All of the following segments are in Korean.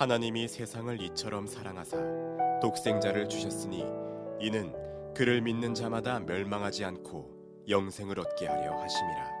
하나님이 세상을 이처럼 사랑하사 독생자를 주셨으니 이는 그를 믿는 자마다 멸망하지 않고 영생을 얻게 하려 하심이라.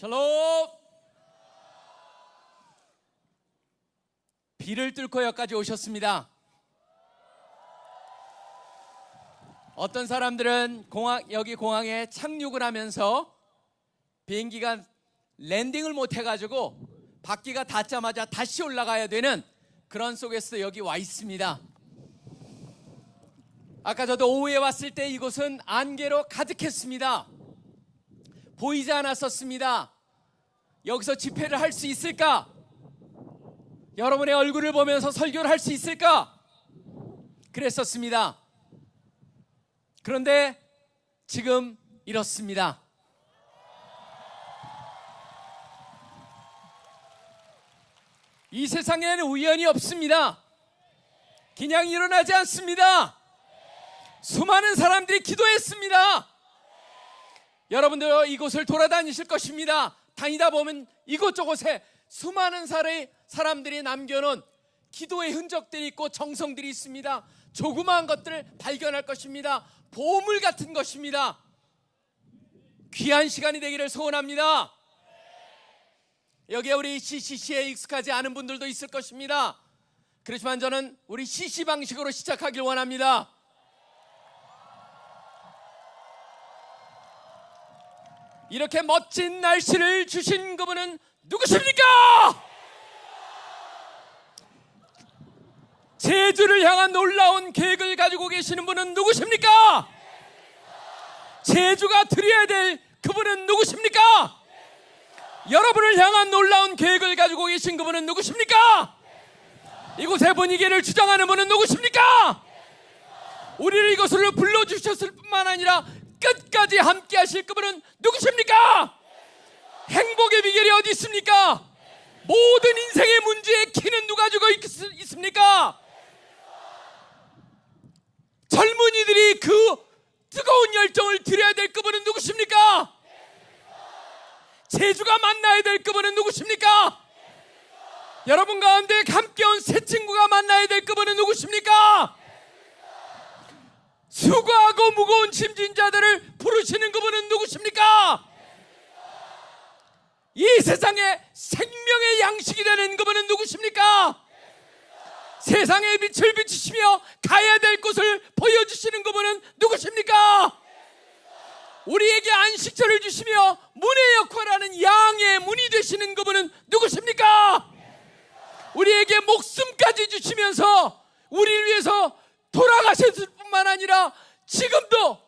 샬롬. 비를 뚫고 여기까지 오셨습니다. 어떤 사람들은 공항, 여기 공항에 착륙을 하면서 비행기가 랜딩을 못 해가지고 바퀴가 닿자마자 다시 올라가야 되는 그런 속에서 여기 와 있습니다. 아까 저도 오후에 왔을 때 이곳은 안개로 가득했습니다 보이지 않았었습니다. 여기서 집회를 할 수 있을까? 여러분의 얼굴을 보면서 설교를 할 수 있을까? 그랬었습니다. 그런데 지금 이렇습니다. 이 세상에는 우연이 없습니다. 그냥 일어나지 않습니다. 수많은 사람들이 기도했습니다. 여러분들 이곳을 돌아다니실 것입니다. 다니다 보면 이곳저곳에 수많은 사람들이 남겨놓은 기도의 흔적들이 있고 정성들이 있습니다. 조그마한 것들을 발견할 것입니다. 보물 같은 것입니다. 귀한 시간이 되기를 소원합니다. 여기에 우리 CCC에 익숙하지 않은 분들도 있을 것입니다. 그렇지만 저는 우리 CC 방식으로 시작하길 원합니다. 이렇게 멋진 날씨를 주신 그분은 누구십니까? 제주를 향한 놀라운 계획을 가지고 계시는 분은 누구십니까? 제주가 드려야 될 그분은 누구십니까? 여러분을 향한 놀라운 계획을 가지고 계신 그분은 누구십니까? 이곳의 분위기를 주장하는 분은 누구십니까? 우리를 이곳으로 불러주셨을 뿐만 아니라 끝까지 함께 하실 그분은 누구십니까? 행복의 비결이 어디 있습니까? 모든 인생의 문제의 키는 누가 주고 있, 있습니까? 젊은이들이 그 뜨거운 열정을 드려야 될 그분은 누구십니까? 제주가 만나야 될 그분은 누구십니까? 여러분 가운데 함께 온 새 친구가 만나야 될 그분은 누구십니까? 수고하고 무거운 짐진 자들을 부르시는 그분은 누구십니까? 이 세상에 생명의 양식이 되는 그분은 누구십니까? 세상의 빛을 비추시며 가야 될 곳을 보여주시는 그분은 누구십니까? 우리에게 안식처를 주시며 문의 역할하는 양의 문이 되시는 그분은 누구십니까? 우리에게 목숨까지 주시면서 우리를 위해서 돌아가셨을 뿐만 아니라 지금도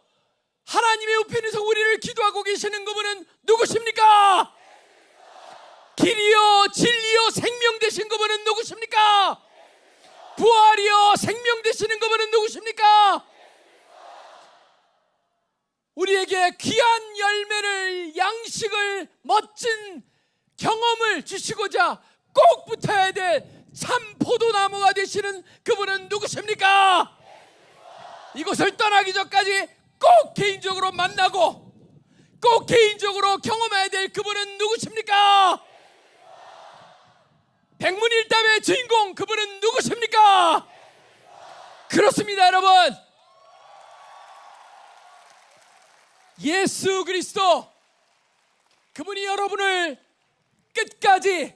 하나님의 우편에서 우리를 기도하고 계시는 그분은 누구십니까? 길이요 진리요 생명 되신 그분은 누구십니까? 부활이요 생명 되시는 그분은 누구십니까? 우리에게 귀한 열매를 양식을 멋진 경험을 주시고자 꼭 붙어야 될 참 포도나무가 되시는 그분은 누구십니까? 이곳을 떠나기 전까지 꼭 개인적으로 만나고 꼭 개인적으로 경험해야 될 그분은 누구십니까? 백문일답의 주인공 그분은 누구십니까? 그렇습니다 여러분 예수 그리스도 그분이 여러분을 끝까지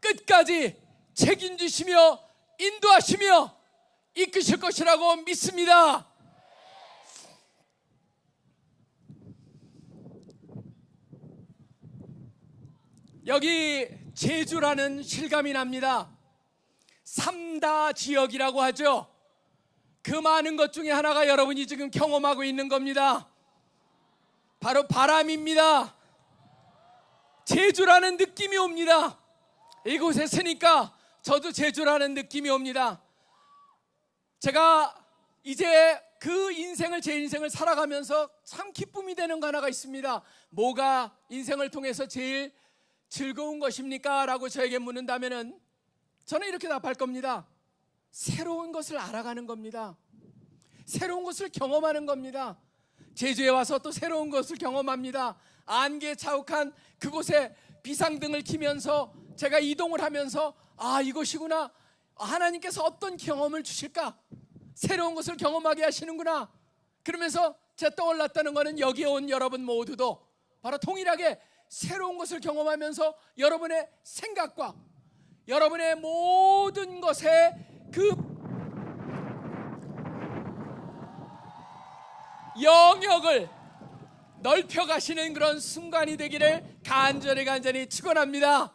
끝까지 책임지시며 인도하시며 이끄실 것이라고 믿습니다. 여기 제주라는 실감이 납니다. 삼다 지역이라고 하죠. 그 많은 것 중에 하나가 여러분이 지금 경험하고 있는 겁니다. 바로 바람입니다. 제주라는 느낌이 옵니다. 이곳에 서니까 저도 제주라는 느낌이 옵니다. 제가 이제 그 인생을 제 인생을 살아가면서 참 기쁨이 되는 거 하나가 있습니다. 뭐가 인생을 통해서 제일 즐거운 것입니까? 라고 저에게 묻는다면은 저는 이렇게 답할 겁니다. 새로운 것을 알아가는 겁니다. 새로운 것을 경험하는 겁니다. 제주에 와서 또 새로운 것을 경험합니다. 안개 차욱한 그곳에 비상등을 키면서 제가 이동을 하면서 아 이곳이구나 하나님께서 어떤 경험을 주실까 새로운 것을 경험하게 하시는구나 그러면서 제가 떠올랐다는 것은 여기에 온 여러분 모두도 바로 동일하게 새로운 것을 경험하면서 여러분의 생각과 여러분의 모든 것에 그 영역을 넓혀 가시는 그런 순간이 되기를 간절히 간절히 축원합니다.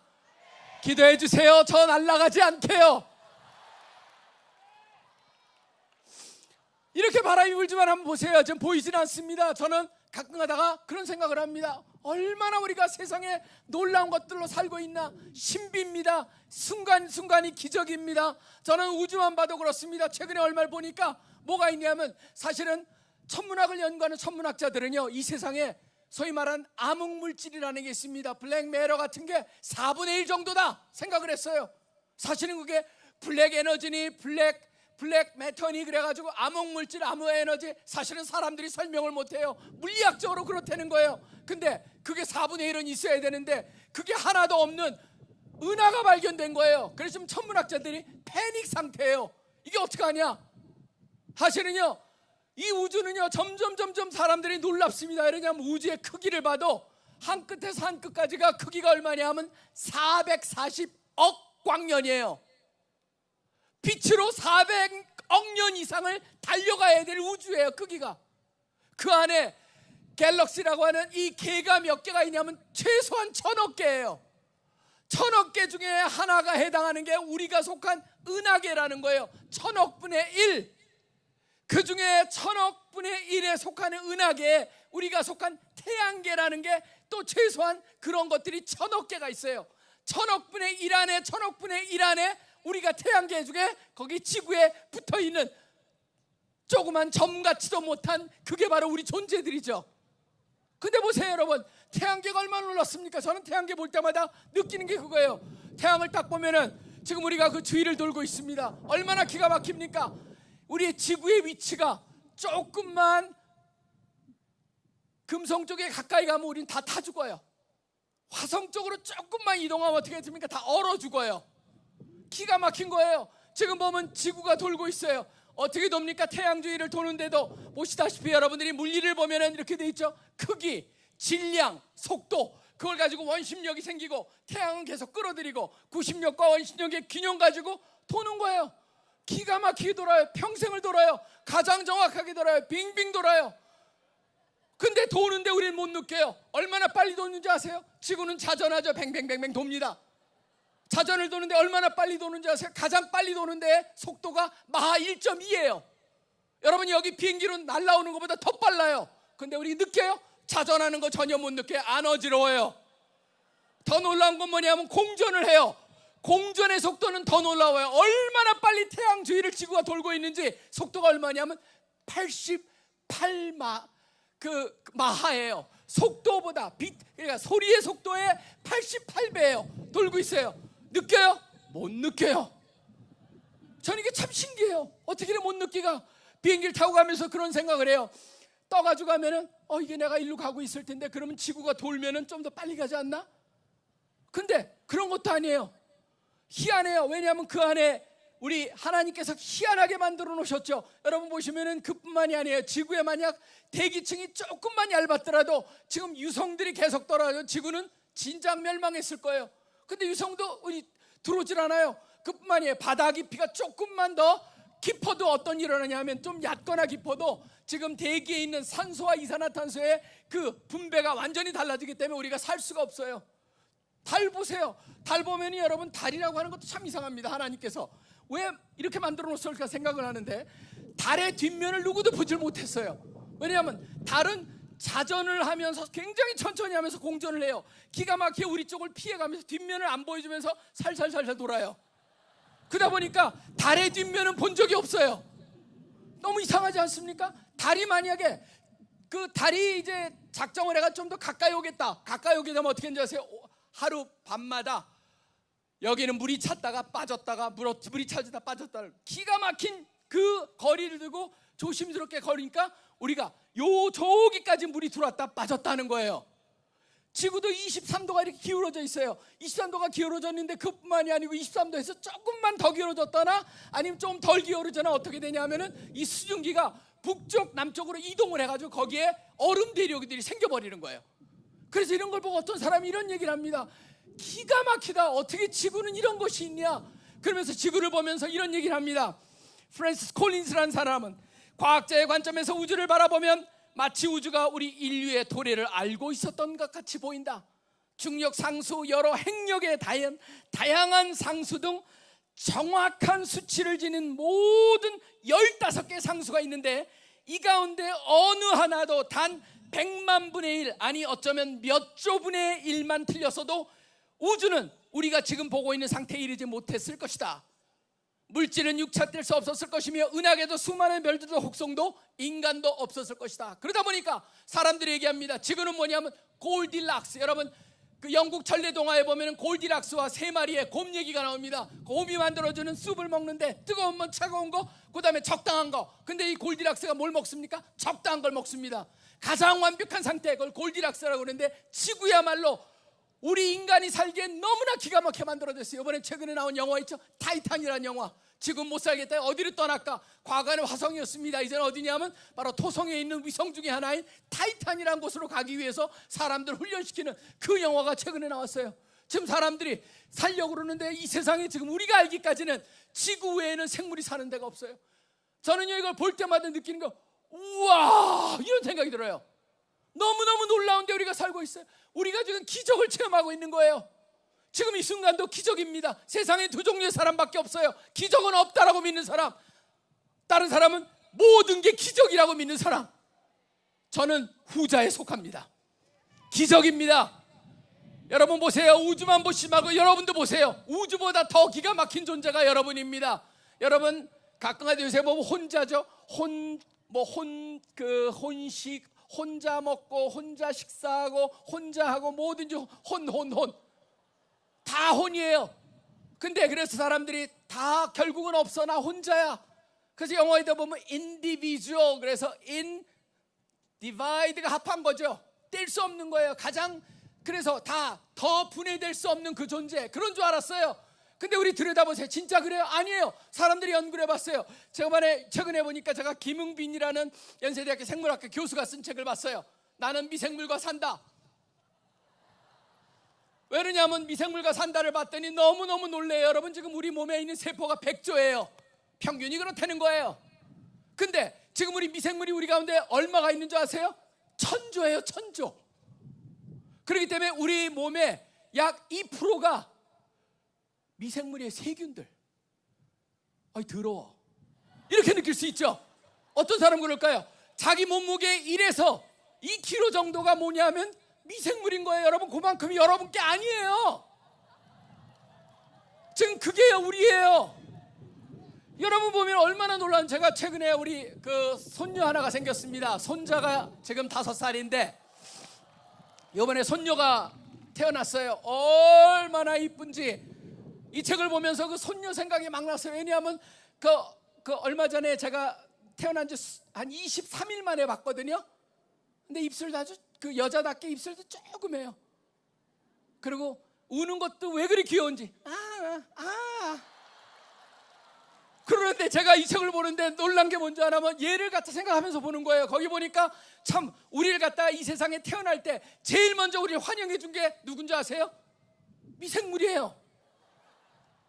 기도해 주세요. 저 날아가지 않게요. 이렇게 바람이 불지만 한번 보세요. 지금 보이진 않습니다. 저는 가끔 가다가 그런 생각을 합니다. 얼마나 우리가 세상에 놀라운 것들로 살고 있나 신비입니다. 순간순간이 기적입니다. 저는 우주만 봐도 그렇습니다. 최근에 얼마를 보니까 뭐가 있냐면 사실은 천문학을 연구하는 천문학자들은요 이 세상에 소위 말한 암흑 물질이라는 게 있습니다. 블랙 메러 같은 게 4분의 1 정도다 생각을 했어요. 사실은 그게 black energy니 black black matter니 그래가지고 암흑 물질, 암흑 에너지 사실은 사람들이 설명을 못해요. 물리학적으로 그렇다는 거예요. 근데 그게 4분의 1은 있어야 되는데 그게 하나도 없는 은하가 발견된 거예요. 그래서 지금 천문학자들이 패닉 상태예요. 이게 어떻게 하냐? 사실은요 이 우주는요 점점 점점 사람들이 놀랍습니다. 왜냐하면 우주의 크기를 봐도 한 끝에서 한 끝까지가 크기가 얼마냐 하면 440억 광년이에요. 빛으로 400억 년 이상을 달려가야 될 우주예요. 크기가. 그 안에 갤럭시라고 하는 이 개가 몇 개가 있냐면 최소한 천억 개예요. 천억 개 중에 하나가 해당하는 게 우리가 속한 은하계라는 거예요. 천억 분의 1. 그 중에 천억 분의 1에 속하는 은하계에 우리가 속한 태양계라는 게 또 최소한 그런 것들이 천억 개가 있어요. 천억 분의 1 안에 천억 분의 1 안에 우리가 태양계 중에 거기 지구에 붙어 있는 조그만 점 같지도 못한 그게 바로 우리 존재들이죠. 근데 보세요, 여러분. 태양계가 얼마나 놀랐습니까? 저는 태양계 볼 때마다 느끼는 게 그거예요. 태양을 딱 보면은 지금 우리가 그 주위를 돌고 있습니다. 얼마나 기가 막힙니까? 우리 지구의 위치가 조금만 금성 쪽에 가까이 가면 우린 다 타 죽어요. 화성 쪽으로 조금만 이동하면 어떻게 됩니까? 다 얼어 죽어요. 기가 막힌 거예요. 지금 보면 지구가 돌고 있어요. 어떻게 돕니까? 태양 주위를 도는데도 보시다시피 여러분들이 물리를 보면은 이렇게 돼 있죠. 크기, 질량, 속도 그걸 가지고 원심력이 생기고 태양은 계속 끌어들이고 구심력과 원심력의 균형 가지고 도는 거예요. 기가 막히게 돌아요. 평생을 돌아요. 가장 정확하게 돌아요. 빙빙 돌아요. 근데 도는데 우리는 못 느껴요. 얼마나 빨리 도는지 아세요? 지구는 자전하죠. 뱅뱅뱅뱅 돕니다. 자전을 도는데 얼마나 빨리 도는지 아세요? 가장 빨리 도는데 속도가 마하 1.2예요. 여러분 여기 비행기로 날라오는 것보다 더 빨라요. 근데 우리 느껴요? 자전하는 거 전혀 못 느껴요. 안 어지러워요. 더 놀라운 건 뭐냐면 공전을 해요. 공전의 속도는 더 놀라워요. 얼마나 빨리 태양 주위를 지구가 돌고 있는지 속도가 얼마냐면 88마 그 마하예요. 속도보다 빛 그러니까 소리의 속도의 88배예요. 돌고 있어요. 느껴요? 못 느껴요. 저는 이게 참 신기해요. 어떻게 못 느끼가 비행기를 타고 가면서 그런 생각을 해요. 떠가지고 가면은 어 이게 내가 일로 가고 있을 텐데 그러면 지구가 돌면은 좀 더 빨리 가지 않나? 근데 그런 것도 아니에요. 희한해요. 왜냐하면 그 안에 우리 하나님께서 희한하게 만들어 놓으셨죠. 여러분 보시면은 그뿐만이 아니에요. 지구에 만약 대기층이 조금만 얇았더라도 지금 유성들이 계속 돌아요. 지구는 진작 멸망했을 거예요. 근데 유성도 우리 들어오질 않아요. 그뿐만이에요. 바다 깊이가 조금만 더 깊어도 어떤 일이 일어나냐면 좀 얕거나 깊어도 지금 대기에 있는 산소와 이산화탄소의 그 분배가 완전히 달라지기 때문에 우리가 살 수가 없어요. 달 보세요. 달 보면이 여러분 달이라고 하는 것도 참 이상합니다. 하나님께서 왜 이렇게 만들어 놓았을까 생각을 하는데 달의 뒷면을 누구도 보질 못했어요. 왜냐하면 달은 자전을 하면서 굉장히 천천히 하면서 공전을 해요. 기가 막히게 우리 쪽을 피해가면서 뒷면을 안 보여주면서 살살살살 돌아요. 그러다 보니까 달의 뒷면은 본 적이 없어요. 너무 이상하지 않습니까? 달이 만약에 그 달이 이제 작정을 해가 좀 더 가까이 오겠다. 가까이 오게 되면 어떻게 되는지 아세요? 오- 하루 밤마다 여기는 물이 찼다가 빠졌다가 물, 물이 차지다 빠졌다. 기가 막힌 그 거리를 두고 조심스럽게 걸으니까 우리가 요 저기까지 물이 들어왔다 빠졌다는 거예요. 지구도 23도가 이렇게 기울어져 있어요. 23도가 기울어졌는데 그뿐만이 아니고 23도에서 조금만 더 기울어졌거나 아니면 좀 덜 기울어져나 어떻게 되냐면은 이 수증기가 북쪽 남쪽으로 이동을 해가지고 거기에 얼음 대륙들이 생겨버리는 거예요. 그래서 이런 걸 보고 어떤 사람이 이런 얘기를 합니다. 기가 막히다. 어떻게 지구는 이런 것이 있냐? 그러면서 지구를 보면서 이런 얘기를 합니다. 프랜시스 콜린스라는 사람은 과학자의 관점에서 우주를 바라보면 마치 우주가 우리 인류의 도래를 알고 있었던 것 같이 보인다. 중력 상수, 여러 행력의 다양, 다양한 상수 등 정확한 수치를 지닌 모든 15개 상수가 있는데 이 가운데 어느 하나도 단 100만 분의 1 아니 어쩌면 몇 조분의 1만 틀렸어도 우주는 우리가 지금 보고 있는 상태에 이르지 못했을 것이다. 물질은 육체될 수 없었을 것이며 은하계도 수많은 별들도 혹성도 인간도 없었을 것이다. 그러다 보니까 사람들이 얘기합니다. 지구는 뭐냐면 골딜락스. 여러분 그 영국 전래 동화에 보면은 골디락스와 세 마리의 곰 얘기가 나옵니다. 곰이 만들어주는 숲을 먹는데 뜨거운 건 차가운 거, 그다음에 적당한 거. 근데 이 골디락스가 뭘 먹습니까? 적당한 걸 먹습니다. 가장 완벽한 상태 그걸 골디락스라고 그러는데 지구야말로 우리 인간이 살기에 너무나 기가 막히게 만들어졌어요. 이번에 최근에 나온 영화 있죠? 타이탄이라는 영화. 지금 못 살겠다. 어디로 떠날까? 과거는 화성이었습니다. 이제는 어디냐면 바로 토성에 있는 위성 중에 하나인 타이탄이라는 곳으로 가기 위해서 사람들 훈련시키는 그 영화가 최근에 나왔어요. 지금 사람들이 살려고 그러는데 이 세상에 지금 우리가 알기까지는 지구 외에는 생물이 사는 데가 없어요. 저는요 이걸 볼 때마다 느끼는 거 우와 이런 생각이 들어요. 너무너무 놀라운데 우리가 살고 있어요. 우리가 지금 기적을 체험하고 있는 거예요. 지금 이 순간도 기적입니다. 세상에 두 종류의 사람밖에 없어요. 기적은 없다라고 믿는 사람. 다른 사람은 모든 게 기적이라고 믿는 사람. 저는 후자에 속합니다. 기적입니다. 여러분 보세요. 우주만 보지 말고 여러분도 보세요. 우주보다 더 기가 막힌 존재가 여러분입니다. 여러분 가끔 가다 요새 보면 혼자죠. 혼 뭐 혼 그 혼식 혼자 먹고 혼자 식사하고 혼자 하고 뭐든지 혼 혼 혼. 다 혼이에요. 근데 그래서 사람들이 다 결국은 없어 나 혼자야. 그래서 영어에다 보면 individual 그래서 in divide가 합한 거죠. 뗄 수 없는 거예요. 가장 그래서 다 더 분해될 수 없는 그 존재 그런 줄 알았어요. 근데 우리 들여다보세요. 진짜 그래요? 아니에요. 사람들이 연구를 해봤어요. 저번에 최근에 보니까 제가 김흥빈이라는 연세대학교 생물학과 교수가 쓴 책을 봤어요. 나는 미생물과 산다. 왜냐하면 미생물과 산다를 봤더니 너무너무 놀래요. 여러분 지금 우리 몸에 있는 세포가 100조예요. 평균이 그렇다는 거예요. 근데 지금 우리 미생물이 우리 가운데 얼마가 있는 줄 아세요? 천조예요, 천조. 그렇기 때문에 우리 몸에 약 2%가 미생물의 세균들. 아이 더러워. 이렇게 느낄 수 있죠. 어떤 사람 그럴까요? 자기 몸무게 1에서 2kg 정도가 뭐냐면 미생물인 거예요. 여러분 그만큼이 여러분께 아니에요. 지금 그게요 우리예요. 여러분 보면 얼마나 놀라운 제가 최근에 우리 그 손녀 하나가 생겼습니다. 손자가 지금 다섯 살인데 이번에 손녀가 태어났어요. 얼마나 이쁜지 이 책을 보면서 그 손녀 생각이 막 났어요. 왜냐하면 그, 그 얼마 전에 제가 태어난 지 한 23일 만에 봤거든요. 근데 입술도 아주 그 여자답게 입술도 조금 해요. 그리고 우는 것도 왜 그리 귀여운지. 아, 아, 아. 그러는데 제가 이 책을 보는데 놀란 게 뭔지 아냐면 얘를 갖다 생각하면서 보는 거예요. 거기 보니까 참 우리를 갖다가 이 세상에 태어날 때 제일 먼저 우리를 환영해 준 게 누군지 아세요? 미생물이에요.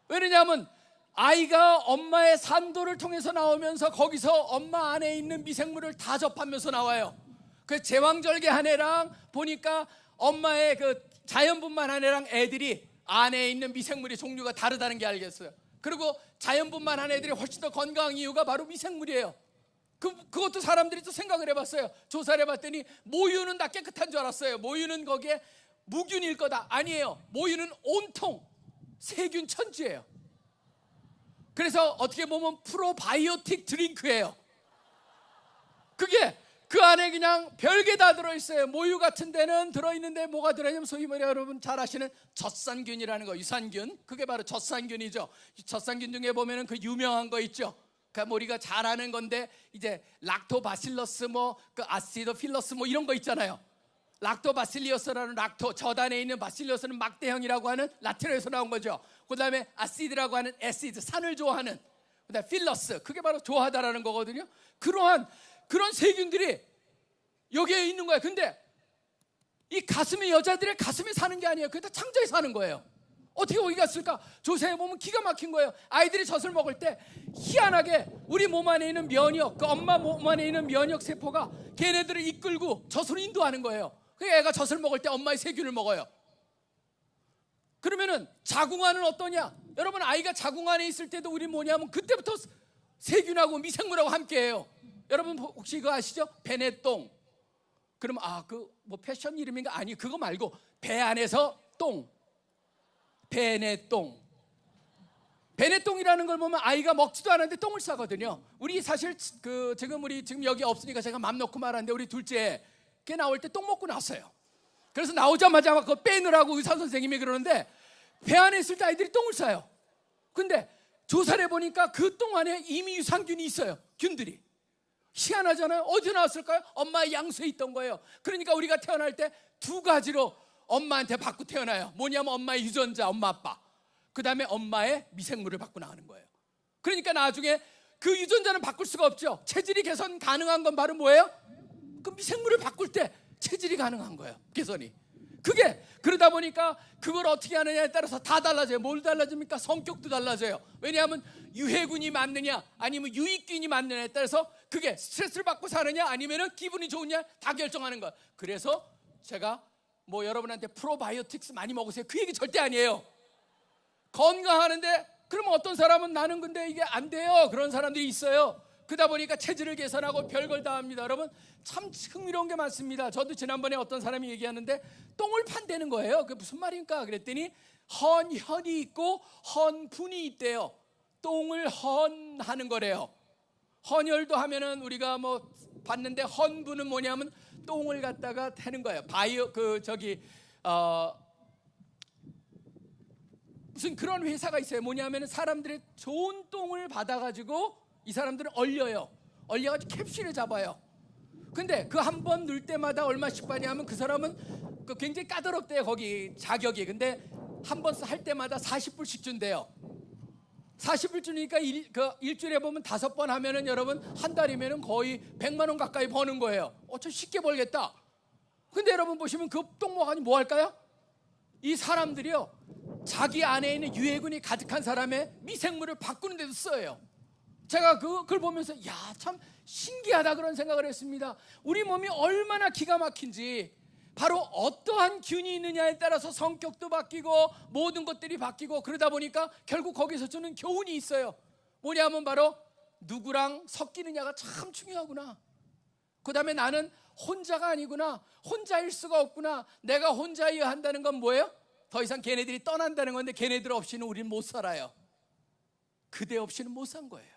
왜냐하면 아이가 엄마의 산도를 통해서 나오면서 거기서 엄마 안에 있는 미생물을 다 접하면서 나와요. 그 제왕절개 한 애랑 보니까 엄마의 그 자연분만 한 애랑 애들이 안에 있는 미생물의 종류가 다르다는 게 알겠어요. 그리고 자연분만 한 애들이 훨씬 더 건강한 이유가 바로 미생물이에요. 그, 그것도 사람들이 또 생각을 해봤어요. 조사를 해봤더니 모유는 다 깨끗한 줄 알았어요. 모유는 거기에 무균일 거다. 아니에요. 모유는 온통 세균 천지예요. 그래서 어떻게 보면 프로바이오틱 드링크예요. 그게 그 안에 그냥 별게 다 들어있어요. 모유 같은 데는 들어있는데 뭐가 들어있냐면 소위 말해 여러분 잘 아시는 젖산균이라는 거, 유산균. 그게 바로 젖산균이죠. 젖산균 중에 보면은 그 유명한 거 있죠. 그러니까 우리가 잘 아는 건데 이제 Lactobacillus 뭐 그 acidophilus 뭐 이런 거 있잖아요. Lactobacillus라는 lacto 젖 안에 있는 bacillus는 막대형이라고 하는 라틴어에서 나온 거죠. 그다음에 acid라고 하는 acid 산을 좋아하는 그다음 필러스 그게 바로 좋아하다라는 거거든요. 그러한 그런 세균들이 여기에 있는 거야. 근데 이 가슴이 여자들의 가슴에 사는 게 아니에요. 그게 다 창자에 사는 거예요. 어떻게 거기 갔을까? 조사해 보면 기가 막힌 거예요. 아이들이 젖을 먹을 때 희한하게 우리 몸 안에 있는 면역, 그 엄마 몸 안에 있는 면역 세포가 걔네들을 이끌고 젖으로 인도하는 거예요. 그 애가 젖을 먹을 때 엄마의 세균을 먹어요. 그러면은 자궁안은 어떠냐? 여러분 아이가 자궁안에 있을 때도 우리 뭐냐면 그때부터 세균하고 미생물하고 함께해요. 여러분 혹시 그거 아시죠? 베네똥. 그럼 아 그 뭐 패션 이름인가? 아니 그거 말고 배 안에서 똥. 베네똥. 베네똥이라는 걸 보면 아이가 먹지도 않았는데 똥을 싸거든요. 우리 사실 그 지금 우리 지금 여기 없으니까 제가 맘 놓고 말하는데 우리 둘째 걔 나올 때 똥 먹고 나왔어요. 그래서 나오자마자 막 그거 빼느라고 의사 선생님이 그러는데 배 안에 있을 때 아이들이 똥을 싸요. 근데 조사를 해보니까 그 똥 안에 이미 유산균이 있어요. 균들이. 희한하잖아요. 어디서 나왔을까요? 엄마의 양수에 있던 거예요. 그러니까 우리가 태어날 때 두 가지로 엄마한테 받고 태어나요. 뭐냐면 엄마의 유전자, 엄마 아빠. 그 다음에 엄마의 미생물을 받고 나가는 거예요. 그러니까 나중에 그 유전자는 바꿀 수가 없죠. 체질이 개선 가능한 건 바로 뭐예요? 그 미생물을 바꿀 때 체질이 가능한 거예요. 개선이. 그게 그러다 보니까 그걸 어떻게 하느냐에 따라서 다 달라져요. 뭘 달라집니까? 성격도 달라져요. 왜냐하면 유해군이 맞느냐 아니면 유익균이 맞느냐에 따라서 그게 스트레스를 받고 사느냐 아니면은 기분이 좋으냐 다 결정하는 거예요. 그래서 제가 뭐 여러분한테 프로바이오틱스 많이 먹으세요. 그 얘기 절대 아니에요. 건강하는데 그러면 어떤 사람은 나는 근데 이게 안 돼요. 그런 사람들이 있어요. 그러다 보니까 체질을 개선하고 별걸 다 합니다. 여러분 참 흥미로운 게 많습니다. 저도 지난번에 어떤 사람이 얘기하는데 똥을 판다는 거예요. 그게 무슨 말입니까? 그랬더니 헌혈이 있고 헌분이 있대요. 똥을 헌하는 거래요. 헌혈도 하면은 우리가 뭐 봤는데 헌분은 뭐냐면 똥을 갖다가 태는 거예요. 바이오 그 저기 어 무슨 그런 회사가 있어요. 뭐냐면 사람들의 좋은 똥을 받아가지고 이 사람들은 얼려요. 얼려가지고 캡슐을 잡아요. 근데 그 한 번 넣을 때마다 얼마씩 받냐면 그 사람은 그 굉장히 까다롭대요. 거기 자격이. 근데 한 번 할 때마다 40불씩 준대요. 40불 주니까 일, 그 일주일에 보면 다섯 번 하면은 여러분 한 달이면은 거의 100만 원 가까이 버는 거예요. 어저 쉽게 벌겠다. 근데 여러분 보시면 그똥 먹으니 뭐 할까요? 이 사람들이요. 자기 안에 있는 유해군이 가득한 사람의 미생물을 바꾸는 데도 써요. 제가 그, 그걸 보면서 야 참 신기하다 그런 생각을 했습니다. 우리 몸이 얼마나 기가 막힌지 바로 어떠한 균이 있느냐에 따라서 성격도 바뀌고 모든 것들이 바뀌고 그러다 보니까 결국 거기서 주는 교훈이 있어요. 뭐냐면 바로 누구랑 섞이느냐가 참 중요하구나. 그 다음에 나는 혼자가 아니구나. 혼자일 수가 없구나. 내가 혼자여야 한다는 건 뭐예요? 더 이상 걔네들이 떠난다는 건데 걔네들 없이는 우리는 못 살아요. 그대 없이는 못 산 거예요.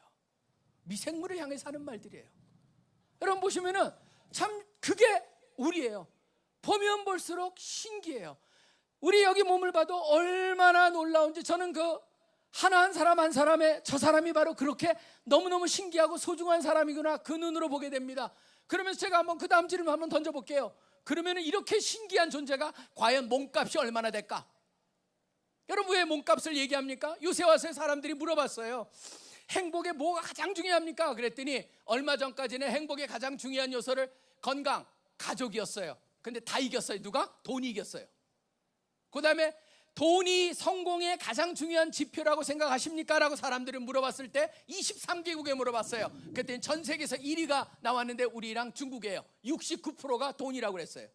미생물을 향해 사는 말들이에요. 여러분 보시면은 참 그게 우리예요. 보면 볼수록 신기해요. 우리 여기 몸을 봐도 얼마나 놀라운지 저는 그 하나 한 사람 한 사람의 저 사람이 바로 그렇게 너무너무 신기하고 소중한 사람이구나 그 눈으로 보게 됩니다. 그러면서 제가 한번 그 다음 질문 한번 던져볼게요. 그러면 이렇게 신기한 존재가 과연 몸값이 얼마나 될까? 여러분 왜 몸값을 얘기합니까? 요새 와서 사람들이 물어봤어요. 행복에 뭐가 가장 중요합니까? 그랬더니 얼마 전까지는 행복의 가장 중요한 요소를 건강, 가족이었어요. 근데 다 이겼어요. 누가? 돈이 이겼어요. 그 다음에 돈이 성공의 가장 중요한 지표라고 생각하십니까? 라고 사람들이 물어봤을 때 23개국에 물어봤어요. 그랬더니 전 세계에서 1위가 나왔는데 우리랑 중국이에요. 69%가 돈이라고 그랬어요.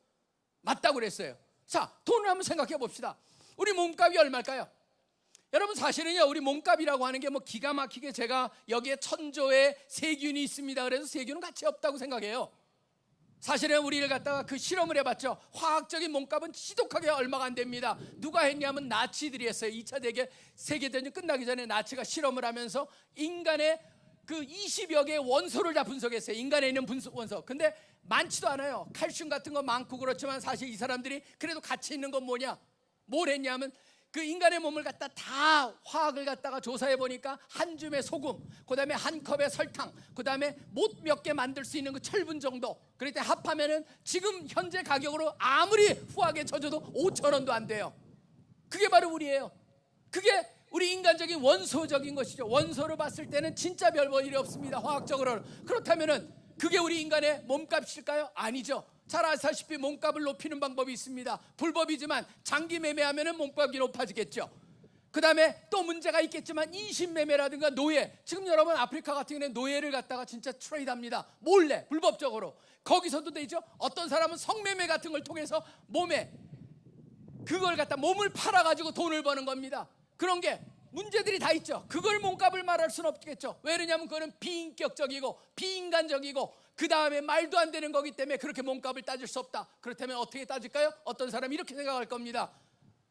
맞다고 그랬어요. 자, 돈을 한번 생각해 봅시다. 우리 몸값이 얼마일까요? 여러분 사실은요 우리 몸값이라고 하는 게 뭐 기가 막히게 제가 여기에 천조의 세균이 있습니다. 그래서 세균은 가치 없다고 생각해요. 사실은 우리를 갖다가 그 실험을 해봤죠. 화학적인 몸값은 지독하게 얼마가 안 됩니다. 누가 했냐면 나치들이 했어요. 2차 대계 세계대전 끝나기 전에 나치가 실험을 하면서 인간의 그 20여 개의 원소를 다 분석했어요. 인간에 있는 분소, 원소. 근데 많지도 않아요. 칼슘 같은 거 많고 그렇지만 사실 이 사람들이 그래도 가치 있는 건 뭐냐? 뭘 했냐면 그 인간의 몸을 갖다 다 화학을 갖다가 조사해 보니까 한 줌의 소금, 그 다음에 한 컵의 설탕, 그 다음에 못 몇 개 만들 수 있는 그 철분 정도. 그럴 때 합하면은 지금 현재 가격으로 아무리 후하게 쳐줘도 5천 원도 안 돼요. 그게 바로 우리예요. 그게 우리 인간적인 원소적인 것이죠. 원소를 봤을 때는 진짜 별볼 일이 없습니다. 화학적으로는. 그렇다면은 그게 우리 인간의 몸값일까요? 아니죠. 잘 아시다시피 몸값을 높이는 방법이 있습니다. 불법이지만 장기 매매하면은 몸값이 높아지겠죠. 그 다음에 또 문제가 있겠지만 인신매매라든가 노예. 지금 여러분 아프리카 같은 경우는 노예를 갖다가 진짜 트레이드 합니다. 몰래, 불법적으로. 거기서도 되죠. 어떤 사람은 성매매 같은 걸 통해서 몸에 그걸 갖다 몸을 팔아가지고 돈을 버는 겁니다. 그런 게 문제들이 다 있죠. 그걸 몸값을 말할 수는 없겠죠. 왜냐하면 그거는 비인격적이고 비인간적이고 그 다음에 말도 안 되는 거기 때문에 그렇게 몸값을 따질 수 없다. 그렇다면 어떻게 따질까요? 어떤 사람이 이렇게 생각할 겁니다.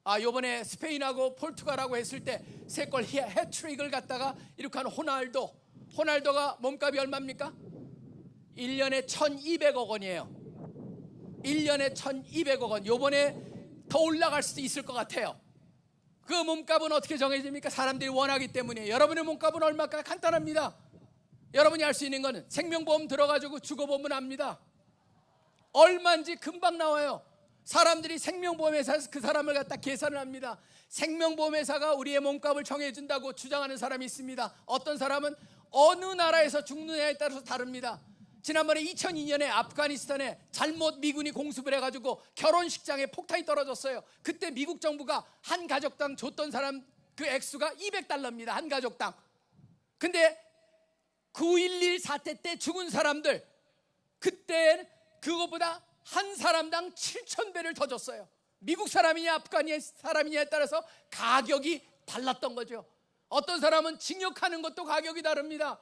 아, 요번에 스페인하고 포르투갈하고 했을 때 세골 해트릭을 갖다가 이렇게 한 호날두. 호날두가 몸값이 얼마입니까? 1년에 1200억 원이에요. 1년에 1200억 원. 요번에 더 올라갈 수도 있을 것 같아요. 그 몸값은 어떻게 정해집니까? 사람들이 원하기 때문에. 여러분의 몸값은 얼마일까? 간단합니다. 여러분이 할 수 있는 거는 생명보험 들어가지고 주거보험은 압니다. 얼마인지 금방 나와요. 사람들이 생명보험회사에서 그 사람을 갖다 계산을 합니다. 생명보험회사가 우리의 몸값을 정해준다고 주장하는 사람이 있습니다. 어떤 사람은 어느 나라에서 죽느냐에 따라서 다릅니다. 지난번에 2002년에 아프가니스탄에 잘못 미군이 공습을 해가지고 결혼식장에 폭탄이 떨어졌어요. 그때 미국 정부가 한 가족당 줬던 사람 그 액수가 200달러입니다. 한 가족당. 근데 9.11 사태 때 죽은 사람들 그때 그거보다 한 사람당 7천 배를 더 줬어요. 미국 사람이냐 아프가니 사람이냐에 따라서 가격이 달랐던 거죠. 어떤 사람은 징역하는 것도 가격이 다릅니다.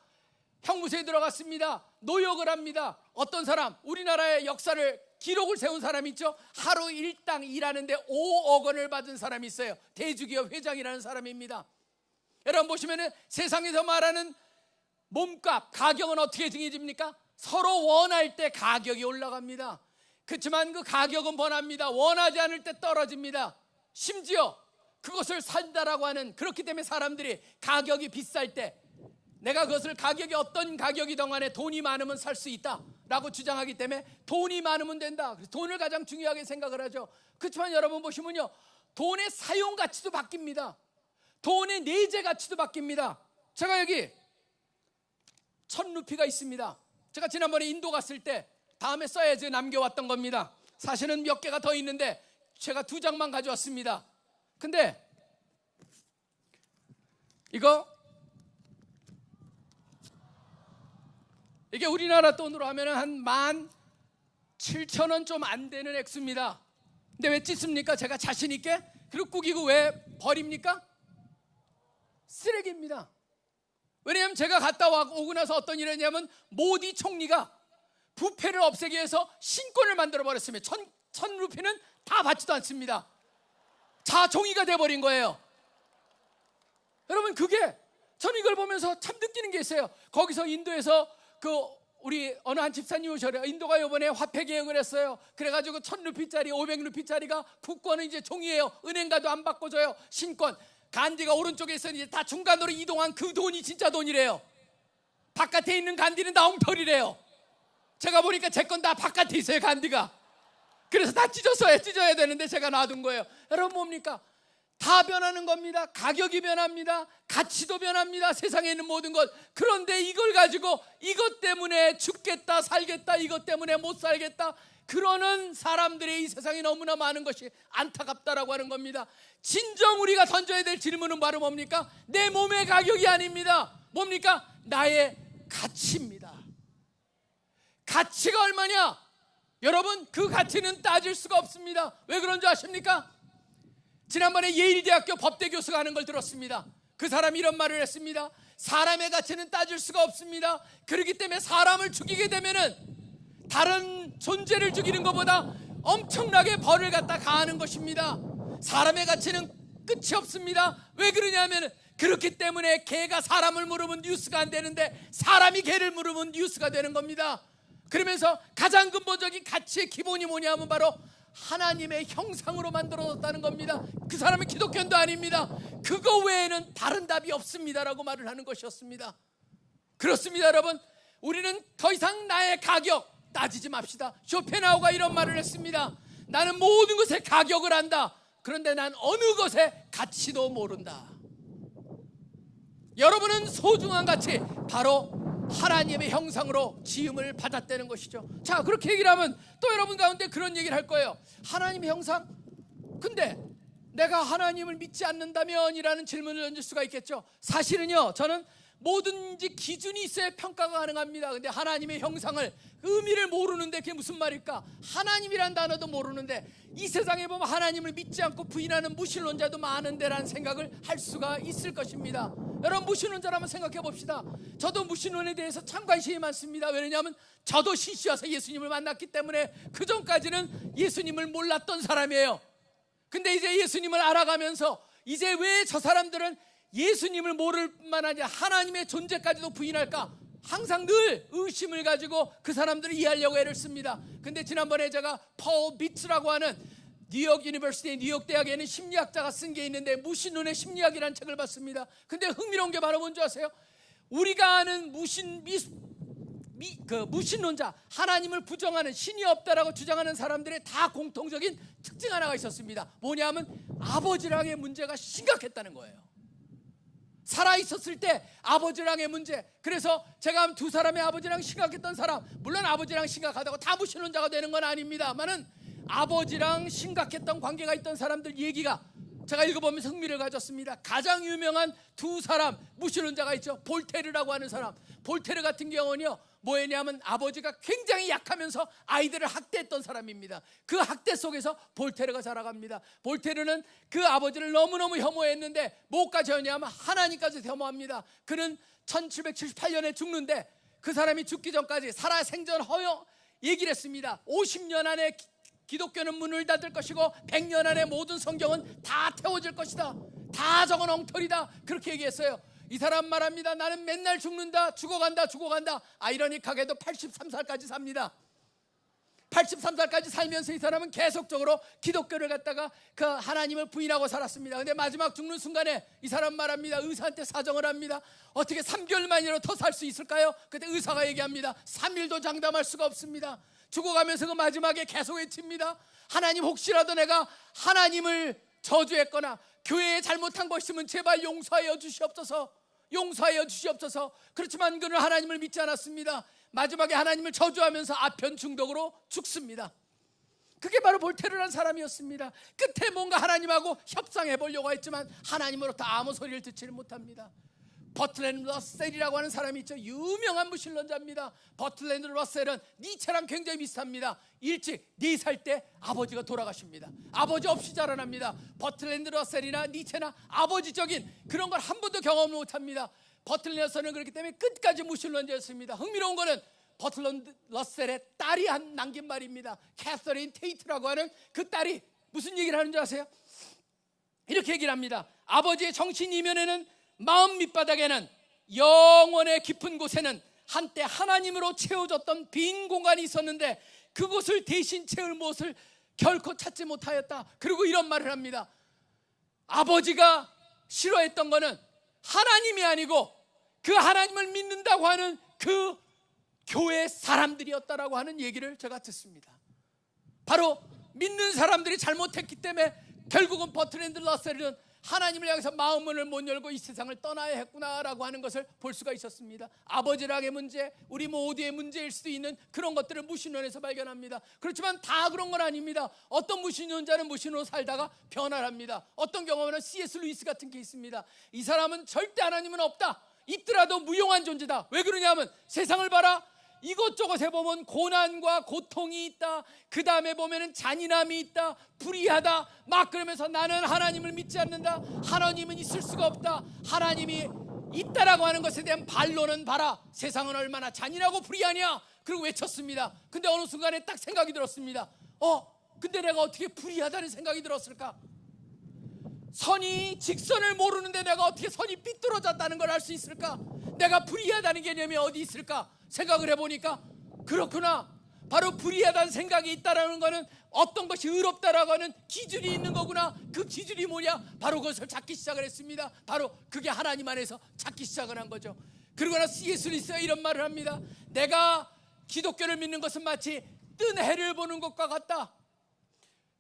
형무소에 들어갔습니다. 노역을 합니다. 어떤 사람 우리나라의 역사를 기록을 세운 사람 있죠. 하루 일당 일하는데 5억 원을 받은 사람이 있어요. 대주기업 회장이라는 사람입니다. 여러분 보시면은 세상에서 말하는 몸값, 가격은 어떻게 정해집니까? 서로 원할 때 가격이 올라갑니다. 그렇지만 그 가격은 번합니다. 원하지 않을 때 떨어집니다. 심지어 그것을 산다라고 하는 그렇기 때문에 사람들이 가격이 비쌀 때 내가 그것을 가격이 어떤 가격이든 간에 돈이 많으면 살 수 있다 라고 주장하기 때문에 돈이 많으면 된다. 그래서 돈을 가장 중요하게 생각을 하죠. 그렇지만 여러분 보시면요. 돈의 사용 가치도 바뀝니다. 돈의 내재 가치도 바뀝니다. 제가 여기 천 루피가 있습니다. 제가 지난번에 인도 갔을 때 다음에 써야지 남겨왔던 겁니다. 사실은 몇 개가 더 있는데 제가 두 장만 가져왔습니다. 근데 이거 이게 우리나라 돈으로 하면 한만 칠천 원 좀 안 되는 액수입니다. 근데 왜 찢습니까? 제가 자신 있게 그리고 꾸기고 왜 버립니까? 쓰레기입니다. 왜냐하면 제가 갔다 와 오고 나서 어떤 일이 했냐면 모디 총리가 부패를 없애기 위해서 신권을 만들어 버렸으면 천, 천 루피는 다 받지도 않습니다. 자종이가 돼버린 거예요. 여러분 그게 저는 이걸 보면서 참 느끼는 게 있어요. 거기서 인도에서 그 우리 어느 한 집사님 오셔요. 인도가 이번에 화폐 개혁을 했어요. 그래가지고 천 루피짜리, 오백 루피짜리가 국권은 이제 종이에요. 은행가도 안 바꿔줘요. 신권. 간디가 오른쪽에 있어 이제 다 중간으로 이동한 그 돈이 진짜 돈이래요. 바깥에 있는 간디는 다 엉터리래요. 제가 보니까 제 건 다 바깥에 있어요, 간디가. 그래서 다 찢었어야 찢어야 되는데 제가 놔둔 거예요. 여러분 뭡니까? 다 변하는 겁니다. 가격이 변합니다. 가치도 변합니다. 세상에 있는 모든 것. 그런데 이걸 가지고 이것 때문에 죽겠다, 살겠다, 이것 때문에 못 살겠다. 그러는 사람들의 이 세상에 너무나 많은 것이 안타깝다라고 하는 겁니다. 진정 우리가 던져야 될 질문은 바로 뭡니까? 내 몸의 가격이 아닙니다. 뭡니까? 나의 가치입니다. 가치가 얼마냐? 여러분, 그 가치는 따질 수가 없습니다. 왜 그런 줄 아십니까? 지난번에 예일대학교 법대 교수가 하는 걸 들었습니다. 그 사람이 이런 말을 했습니다. 사람의 가치는 따질 수가 없습니다. 그렇기 때문에 사람을 죽이게 되면은 다른 존재를 죽이는 것보다 엄청나게 벌을 갖다 가하는 것입니다. 사람의 가치는 끝이 없습니다. 왜 그러냐면 그렇기 때문에 개가 사람을 물으면 뉴스가 안 되는데 사람이 개를 물으면 뉴스가 되는 겁니다. 그러면서 가장 근본적인 가치의 기본이 뭐냐면 바로 하나님의 형상으로 만들어졌다는 겁니다. 그 사람은 기독교인도 아닙니다. 그거 외에는 다른 답이 없습니다라고 말을 하는 것이었습니다. 그렇습니다, 여러분. 우리는 더 이상 나의 가격 따지지 맙시다. 쇼펜하우가 이런 말을 했습니다. 나는 모든 것의 가격을 안다. 그런데 난 어느 것의 가치도 모른다. 여러분은 소중한 가치 바로 하나님의 형상으로 지음을 받았다는 것이죠. 자, 그렇게 얘기를 하면 또 여러분 가운데 그런 얘기를 할 거예요. 하나님의 형상? 근데 내가 하나님을 믿지 않는다면 이라는 질문을 던질 수가 있겠죠. 사실은요, 저는 뭐든지 기준이 있어야 평가가 가능합니다. 근데 하나님의 형상을 의미를 모르는데 그게 무슨 말일까? 하나님이란 단어도 모르는데 이 세상에 보면 하나님을 믿지 않고 부인하는 무신론자도 많은데라는 생각을 할 수가 있을 것입니다. 여러분 무신론자라면 생각해 봅시다. 저도 무신론에 대해서 참 관심이 많습니다. 왜냐하면 저도 신시와서 예수님을 만났기 때문에 그 전까지는 예수님을 몰랐던 사람이에요. 근데 이제 예수님을 알아가면서 이제 왜 저 사람들은 예수님을 모를 아니라 하나님의 존재까지도 부인할까? 항상 늘 의심을 가지고 그 사람들을 이해하려고 애를 씁니다. 근데 지난번에 제가 폴 비츠라고 하는 New York University 뉴욕 대학에 있는 심리학자가 쓴 게 있는데 무신론의 심리학이라는 책을 봤습니다. 근데 흥미로운 게 바로 뭔지 아세요? 우리가 아는 무신 미, 미, 그 무신론자 하나님을 부정하는 신이 없다라고 주장하는 사람들의 다 공통적인 특징 하나가 있었습니다. 뭐냐면 아버지랑의 문제가 심각했다는 거예요. 살아 있었을 때 아버지랑의 문제. 그래서 제가 두 사람의 아버지랑 심각했던 사람, 물론 아버지랑 심각하다고 다 무신론자가 되는 건 아닙니다만은 아버지랑 심각했던 관계가 있던 사람들 얘기가 제가 읽어보면서 흥미를 가졌습니다. 가장 유명한 두 사람 무신론자가 있죠. 볼테르라고 하는 사람. 볼테르 같은 경우는요. 뭐였냐면 아버지가 굉장히 약하면서 아이들을 학대했던 사람입니다. 그 학대 속에서 볼테르가 자라갑니다. 볼테르는 그 아버지를 너무너무 혐오했는데 뭐까지 였냐면 하나님까지 혐오합니다. 그는 1778년에 죽는데 그 사람이 죽기 전까지 살아 생전 허용 얘기를 했습니다. 50년 안에 기- 기독교는 문을 닫을 것이고 100년 안에 모든 성경은 다 태워질 것이다. 다 적은 엉터리다. 그렇게 얘기했어요. 이 사람 말합니다. 나는 맨날 죽는다. 죽어간다. 죽어간다. 아이러니하게도 83살까지 삽니다. 83살까지 살면서 이 사람은 계속적으로 기독교를 갖다가 그 하나님을 부인하고 살았습니다. 근데 마지막 죽는 순간에 이 사람 말합니다. 의사한테 사정을 합니다. 어떻게 3개월 만이라도 더 살 수 있을까요? 그때 의사가 얘기합니다. 3일도 장담할 수가 없습니다. 죽어가면서 그 마지막에 계속 외칩니다. 하나님 혹시라도 내가 하나님을 저주했거나 교회에 잘못한 것 있으면 제발 용서하여 주시옵소서. 용서하여 주시옵소서. 그렇지만 그는 하나님을 믿지 않았습니다. 마지막에 하나님을 저주하면서 아편 중독으로 죽습니다. 그게 바로 볼테르란 사람이었습니다. 끝에 뭔가 하나님하고 협상해 보려고 했지만 하나님으로부터 아무 소리를 듣지를 못합니다. 버틀랜드 러셀이라고 하는 사람이 있죠. 유명한 무신론자입니다. 버틀랜드 러셀은 니체랑 굉장히 비슷합니다. 일찍 네 살 때 아버지가 돌아가십니다. 아버지 없이 자라납니다. 버틀랜드 러셀이나 니체나 아버지적인 그런 걸 한 번도 경험을 못합니다. 버틀랜드 러셀은 그렇기 때문에 끝까지 무신론자였습니다. 흥미로운 거는 버틀랜드 러셀의 딸이 한 남긴 말입니다. 캐서린 테이트라고 하는 그 딸이 무슨 얘기를 하는 줄 아세요? 이렇게 얘기를 합니다. 아버지의 정신 이면에는 마음 밑바닥에는 영혼의 깊은 곳에는 한때 하나님으로 채워졌던 빈 공간이 있었는데 그곳을 대신 채울 무엇을 결코 찾지 못하였다. 그리고 이런 말을 합니다. 아버지가 싫어했던 거는 하나님이 아니고 그 하나님을 믿는다고 하는 그 교회 사람들이었다라고 하는 얘기를 제가 듣습니다. 바로 믿는 사람들이 잘못했기 때문에 결국은 버트랜드 러셀은 하나님을 향해서 마음문을 못 열고 이 세상을 떠나야 했구나라고 하는 것을 볼 수가 있었습니다. 아버지랑의 문제, 우리 모두의 문제일 수도 있는 그런 것들을 무신론에서 발견합니다. 그렇지만 다 그런 건 아닙니다. 어떤 무신론자는 무신론으로 살다가 변화를 합니다. 어떤 경우는 C.S. 루이스 같은 게 있습니다. 이 사람은 절대 하나님은 없다. 있더라도 무용한 존재다. 왜 그러냐면 세상을 봐라. 이것저것에 보면 고난과 고통이 있다. 그 다음에 보면은 잔인함이 있다. 불의하다. 막 그러면서 나는 하나님을 믿지 않는다. 하나님은 있을 수가 없다. 하나님이 있다라고 하는 것에 대한 반론은 봐라. 세상은 얼마나 잔인하고 불의하냐. 그리고 외쳤습니다. 근데 어느 순간에 딱 생각이 들었습니다. 어, 근데 내가 어떻게 불의하다는 생각이 들었을까? 선이 직선을 모르는데 내가 어떻게 선이 삐뚤어졌다는 걸 알 수 있을까? 내가 불의하다는 개념이 어디 있을까? 생각을 해보니까 그렇구나. 바로 불의하다는 생각이 있다라는 거는 어떤 것이 의롭다라고 하는 기준이 있는 거구나. 그 기준이 뭐냐? 바로 그것을 찾기 시작을 했습니다. 바로 그게 하나님 안에서 찾기 시작을 한 거죠. 그러거나 C.S. 리스가 이런 말을 합니다. 내가 기독교를 믿는 것은 마치 뜬 해를 보는 것과 같다.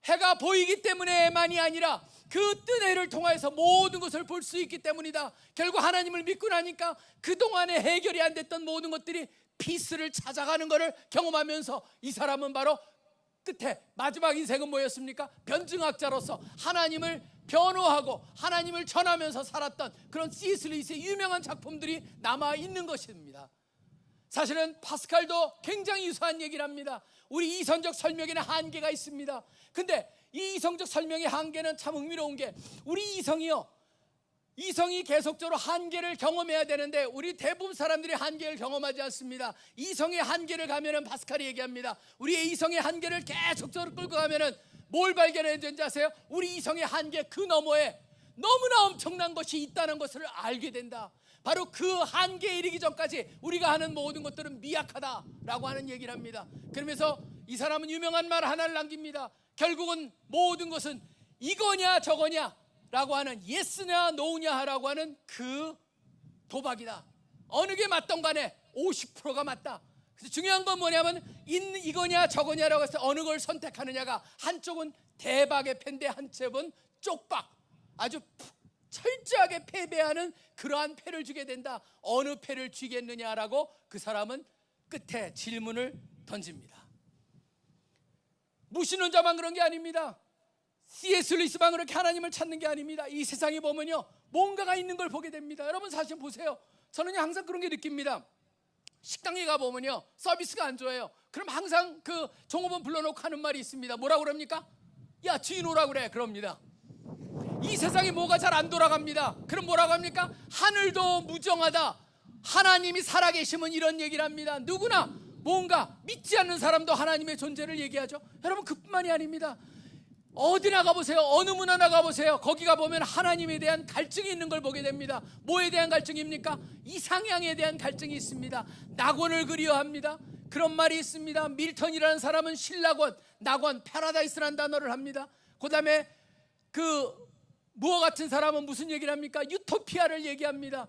해가 보이기 때문에만이 아니라 그 뜬 해를 통하여서 모든 것을 볼 수 있기 때문이다. 결국 하나님을 믿고 나니까 그동안에 해결이 안 됐던 모든 것들이 피스를 찾아가는 것을 경험하면서 이 사람은 바로 끝에 마지막 인생은 뭐였습니까? 변증학자로서 하나님을 변호하고 하나님을 전하면서 살았던 그런 C.S. 루이스의 유명한 작품들이 남아 있는 것입니다. 사실은 파스칼도 굉장히 유사한 얘기를 합니다. 우리 이성적 설명에는 한계가 있습니다. 근데 이 이성적 설명의 한계는 참 흥미로운 게 우리 이성이요. 이성이 계속적으로 한계를 경험해야 되는데 우리 대부분 사람들이 한계를 경험하지 않습니다. 이성의 한계를 가면은 파스칼이 얘기합니다. 우리의 이성의 한계를 계속적으로 끌고 가면은 뭘 발견해야 되는지 아세요? 우리 이성의 한계 그 너머에 너무나 엄청난 것이 있다는 것을 알게 된다. 바로 그 한계에 이르기 전까지 우리가 하는 모든 것들은 미약하다라고 하는 얘기를 합니다. 그러면서 이 사람은 유명한 말 하나를 남깁니다. 결국은 모든 것은 이거냐 저거냐 라고 하는 예스냐 노냐 라고 하는 그 도박이다. 어느 게 맞던 간에 50%가 맞다. 그래서 중요한 건 뭐냐면 인 이거냐 저거냐라고 해서 어느 걸 선택하느냐가 한쪽은 대박의 패인데 한쪽은 쪽박. 아주 푹 철저하게 패배하는 그러한 패를 주게 된다. 어느 패를 쥐겠느냐라고 그 사람은 끝에 질문을 던집니다. 무신론자만 그런 게 아닙니다. C.S. 루이스만 그렇게 하나님을 찾는 게 아닙니다. 이 세상에 보면요. 뭔가가 있는 걸 보게 됩니다. 여러분 사실 보세요. 저는 항상 그런 게 느낍니다. 식당에 가 보면요. 서비스가 안 좋아요. 그럼 항상 그 종업원 불러놓고 하는 말이 있습니다. 뭐라고 그럽니까? 야, 주인 오라 그래. 그럽니다. 이 세상에 뭐가 잘 안 돌아갑니다. 그럼 뭐라고 합니까? 하늘도 무정하다. 하나님이 살아계시면 이런 얘기를 합니다. 누구나 뭔가 믿지 않는 사람도 하나님의 존재를 얘기하죠. 여러분 그뿐만이 아닙니다. 어디 나 가보세요. 어느 문화 나 가보세요. 거기 가보면 하나님에 대한 갈증이 있는 걸 보게 됩니다. 뭐에 대한 갈증입니까? 이상향에 대한 갈증이 있습니다. 낙원을 그리워합니다. 그런 말이 있습니다. 밀턴이라는 사람은 신락원, 낙원, 패러다이스라는 단어를 합니다. 그 다음에 그 무어 같은 사람은 무슨 얘기를 합니까? 유토피아를 얘기합니다.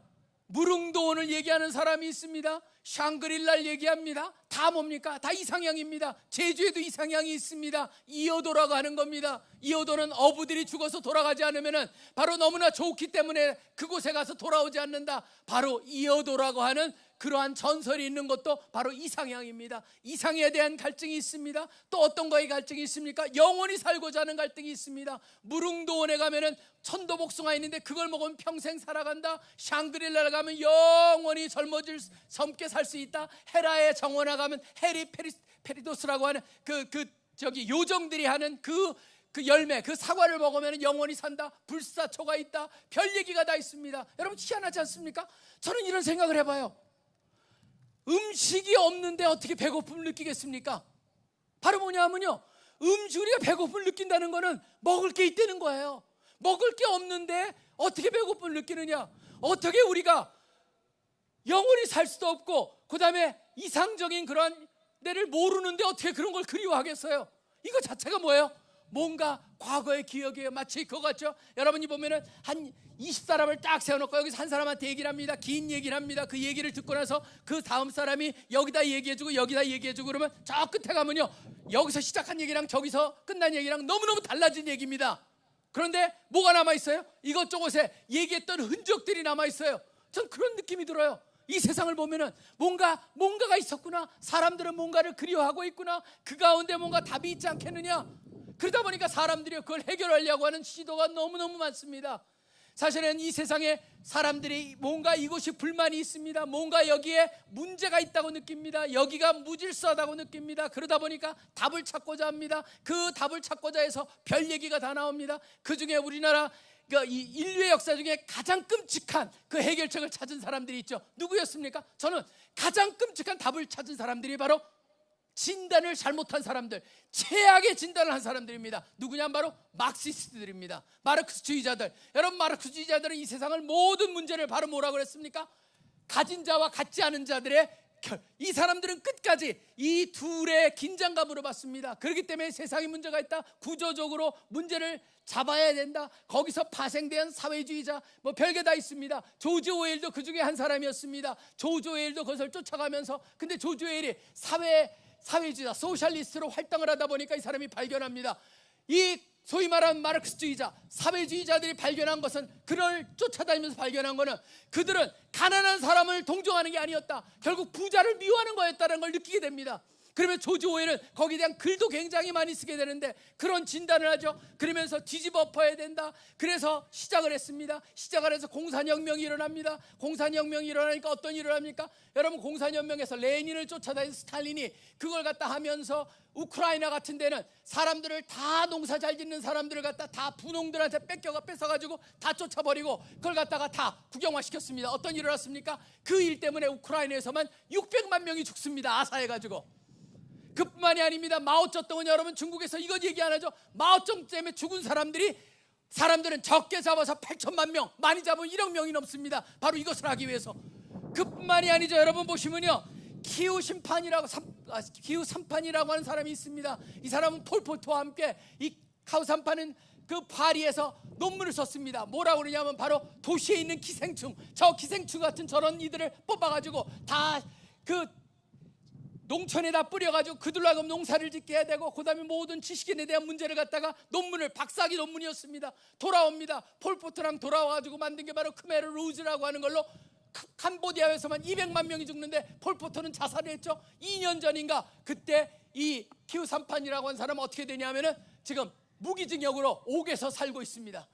무릉도원을 얘기하는 사람이 있습니다. 샹그릴라를 얘기합니다. 다 뭡니까? 다 이상향입니다. 제주에도 이상향이 있습니다. 이어도라고 하는 겁니다. 이어도는 어부들이 죽어서 돌아가지 않으면 바로 너무나 좋기 때문에 그곳에 가서 돌아오지 않는다. 바로 이어도라고 하는 그러한 전설이 있는 것도 바로 이상향입니다. 이상에 대한 갈증이 있습니다. 또 어떤 거에 갈증이 있습니까? 영원히 살고자 하는 갈등이 있습니다. 무릉도원에 가면은 천도복숭아 있는데 그걸 먹으면 평생 살아간다. 샹그릴라를 가면 영원히 젊어질 젊게 살 수 있다. 헤라의 정원에 가면 헤스페리, 페리데스라고 하는 그그 저기 요정들이 하는 그그 열매, 그 사과를 먹으면 영원히 산다. 불사초가 있다. 별 얘기가 다 있습니다. 여러분 희한하지 않습니까? 저는 이런 생각을 해봐요. 음식이 없는데 어떻게 배고픔을 느끼겠습니까? 바로 뭐냐면요. 음식 우리가 배고픔을 느낀다는 거는 먹을 게 있다는 거예요. 먹을 게 없는데 어떻게 배고픔을 느끼느냐? 어떻게 우리가 영원히 살 수도 없고 그다음에 이상적인 그런 데를 모르는데 어떻게 그런 걸 그리워하겠어요? 이거 자체가 뭐예요? 뭔가 과거의 기억이에요. 마치 그거 같죠? 여러분이 보면은 한 20사람을 딱 세워놓고 여기서 한 사람한테 얘기를 합니다. 긴 얘기를 합니다. 그 얘기를 듣고 나서 그 다음 사람이 여기다 얘기해주고 여기다 얘기해주고 그러면 저 끝에 가면요. 여기서 시작한 얘기랑 저기서 끝난 얘기랑 너무너무 달라진 얘기입니다. 그런데 뭐가 남아있어요? 이것저것에 얘기했던 흔적들이 남아있어요. 전 그런 느낌이 들어요. 이 세상을 보면은 뭔가 뭔가가 있었구나. 사람들은 뭔가를 그리워하고 있구나. 그 가운데 뭔가 답이 있지 않겠느냐. 그러다 보니까 사람들이 그걸 해결하려고 하는 시도가 너무너무 많습니다. 사실은 이 세상에 사람들이 뭔가 이곳이 불만이 있습니다. 뭔가 여기에 문제가 있다고 느낍니다. 여기가 무질서하다고 느낍니다. 그러다 보니까 답을 찾고자 합니다. 그 답을 찾고자 해서 별 얘기가 다 나옵니다. 그 중에 우리나라 그이 인류의 역사 중에 가장 끔찍한 그 해결책을 찾은 사람들이 있죠. 누구였습니까? 저는 가장 끔찍한 답을 찾은 사람들이 바로 진단을 잘못한 사람들, 최악의 진단을 한 사람들입니다. 누구냐 바로 막시스트들입니다. 마르크스주의자들. 여러분 마르크스주의자들은 이 세상을 모든 문제를 바로 뭐라고 그랬습니까? 가진 자와 같지 않은 자들의 결. 이 사람들은 끝까지 이 둘의 긴장감으로 봤습니다. 그렇기 때문에 세상에 문제가 있다. 구조적으로 문제를 잡아야 된다. 거기서 파생된 사회주의자 뭐 별게 다 있습니다. 조지 오웰도 그 중에 한 사람이었습니다. 조지 오웰도 그것을 쫓아가면서 근데 조지 오웰이 사회 사회주의자 소셜리스트로 활동을 하다 보니까 이 사람이 발견합니다. 이 소위 말하는 마르크스주의자 사회주의자들이 발견한 것은 그를 쫓아다니면서 발견한 것은 그들은 가난한 사람을 동정하는 게 아니었다. 결국 부자를 미워하는 거였다는 걸 느끼게 됩니다. 그러면 조지 오웰은 거기에 대한 글도 굉장히 많이 쓰게 되는데 그런 진단을 하죠. 그러면서 뒤집어 엎어야 된다. 그래서 시작을 했습니다. 시작을 해서 공산혁명이 일어납니다. 공산혁명이 일어나니까 어떤 일을 합니까? 여러분 공산혁명에서 레닌을 쫓아다닌 스탈린이 그걸 갖다 하면서 우크라이나 같은 데는 사람들을 다 농사 잘 짓는 사람들을 갖다 다 분홍들한테 뺏겨가 뺏어가지고 다 쫓아버리고 그걸 갖다가 다 국영화시켰습니다. 어떤 일을 했습니까? 그 일 때문에 우크라이나에서만 600만 명이 죽습니다. 아사해가지고. 그뿐만이 아닙니다. 마오쩌둥은 여러분 중국에서 이거 얘기 안 하죠. 마오쩌둥 때문에 죽은 사람들이 사람들은 적게 잡아서 8천만 명, 많이 잡으면 1억 명이 넘습니다. 바로 이것을 하기 위해서. 그뿐만이 아니죠. 여러분 보시면요. 키우 삼판이라고 삼, 아, 키우 삼판이라고 하는 사람이 있습니다. 이 사람은 폴포트와 함께 이 키우 삼판은 그 파리에서 논문을 썼습니다. 뭐라고 그러냐면 바로 도시에 있는 기생충, 저 기생충 같은 저런 이들을 뽑아가지고 다그 농촌에다 뿌려가지고 하여금 농사를 짓게 해야 되고 그 다음에 모든 지식인에 대한 문제를 갖다가 논문을 박사 학위 논문이었습니다. 돌아옵니다. 폴포트랑 돌아와가지고 만든 게 바로 크메르 루즈라고 하는 걸로 카- 캄보디아에서만 200만 명이 죽는데 폴포트는 자살을 했죠. 2년 전인가 그때 이 키우삼판이라고 한 사람은 어떻게 되냐면은 지금 무기징역으로 옥에서 살고 있습니다.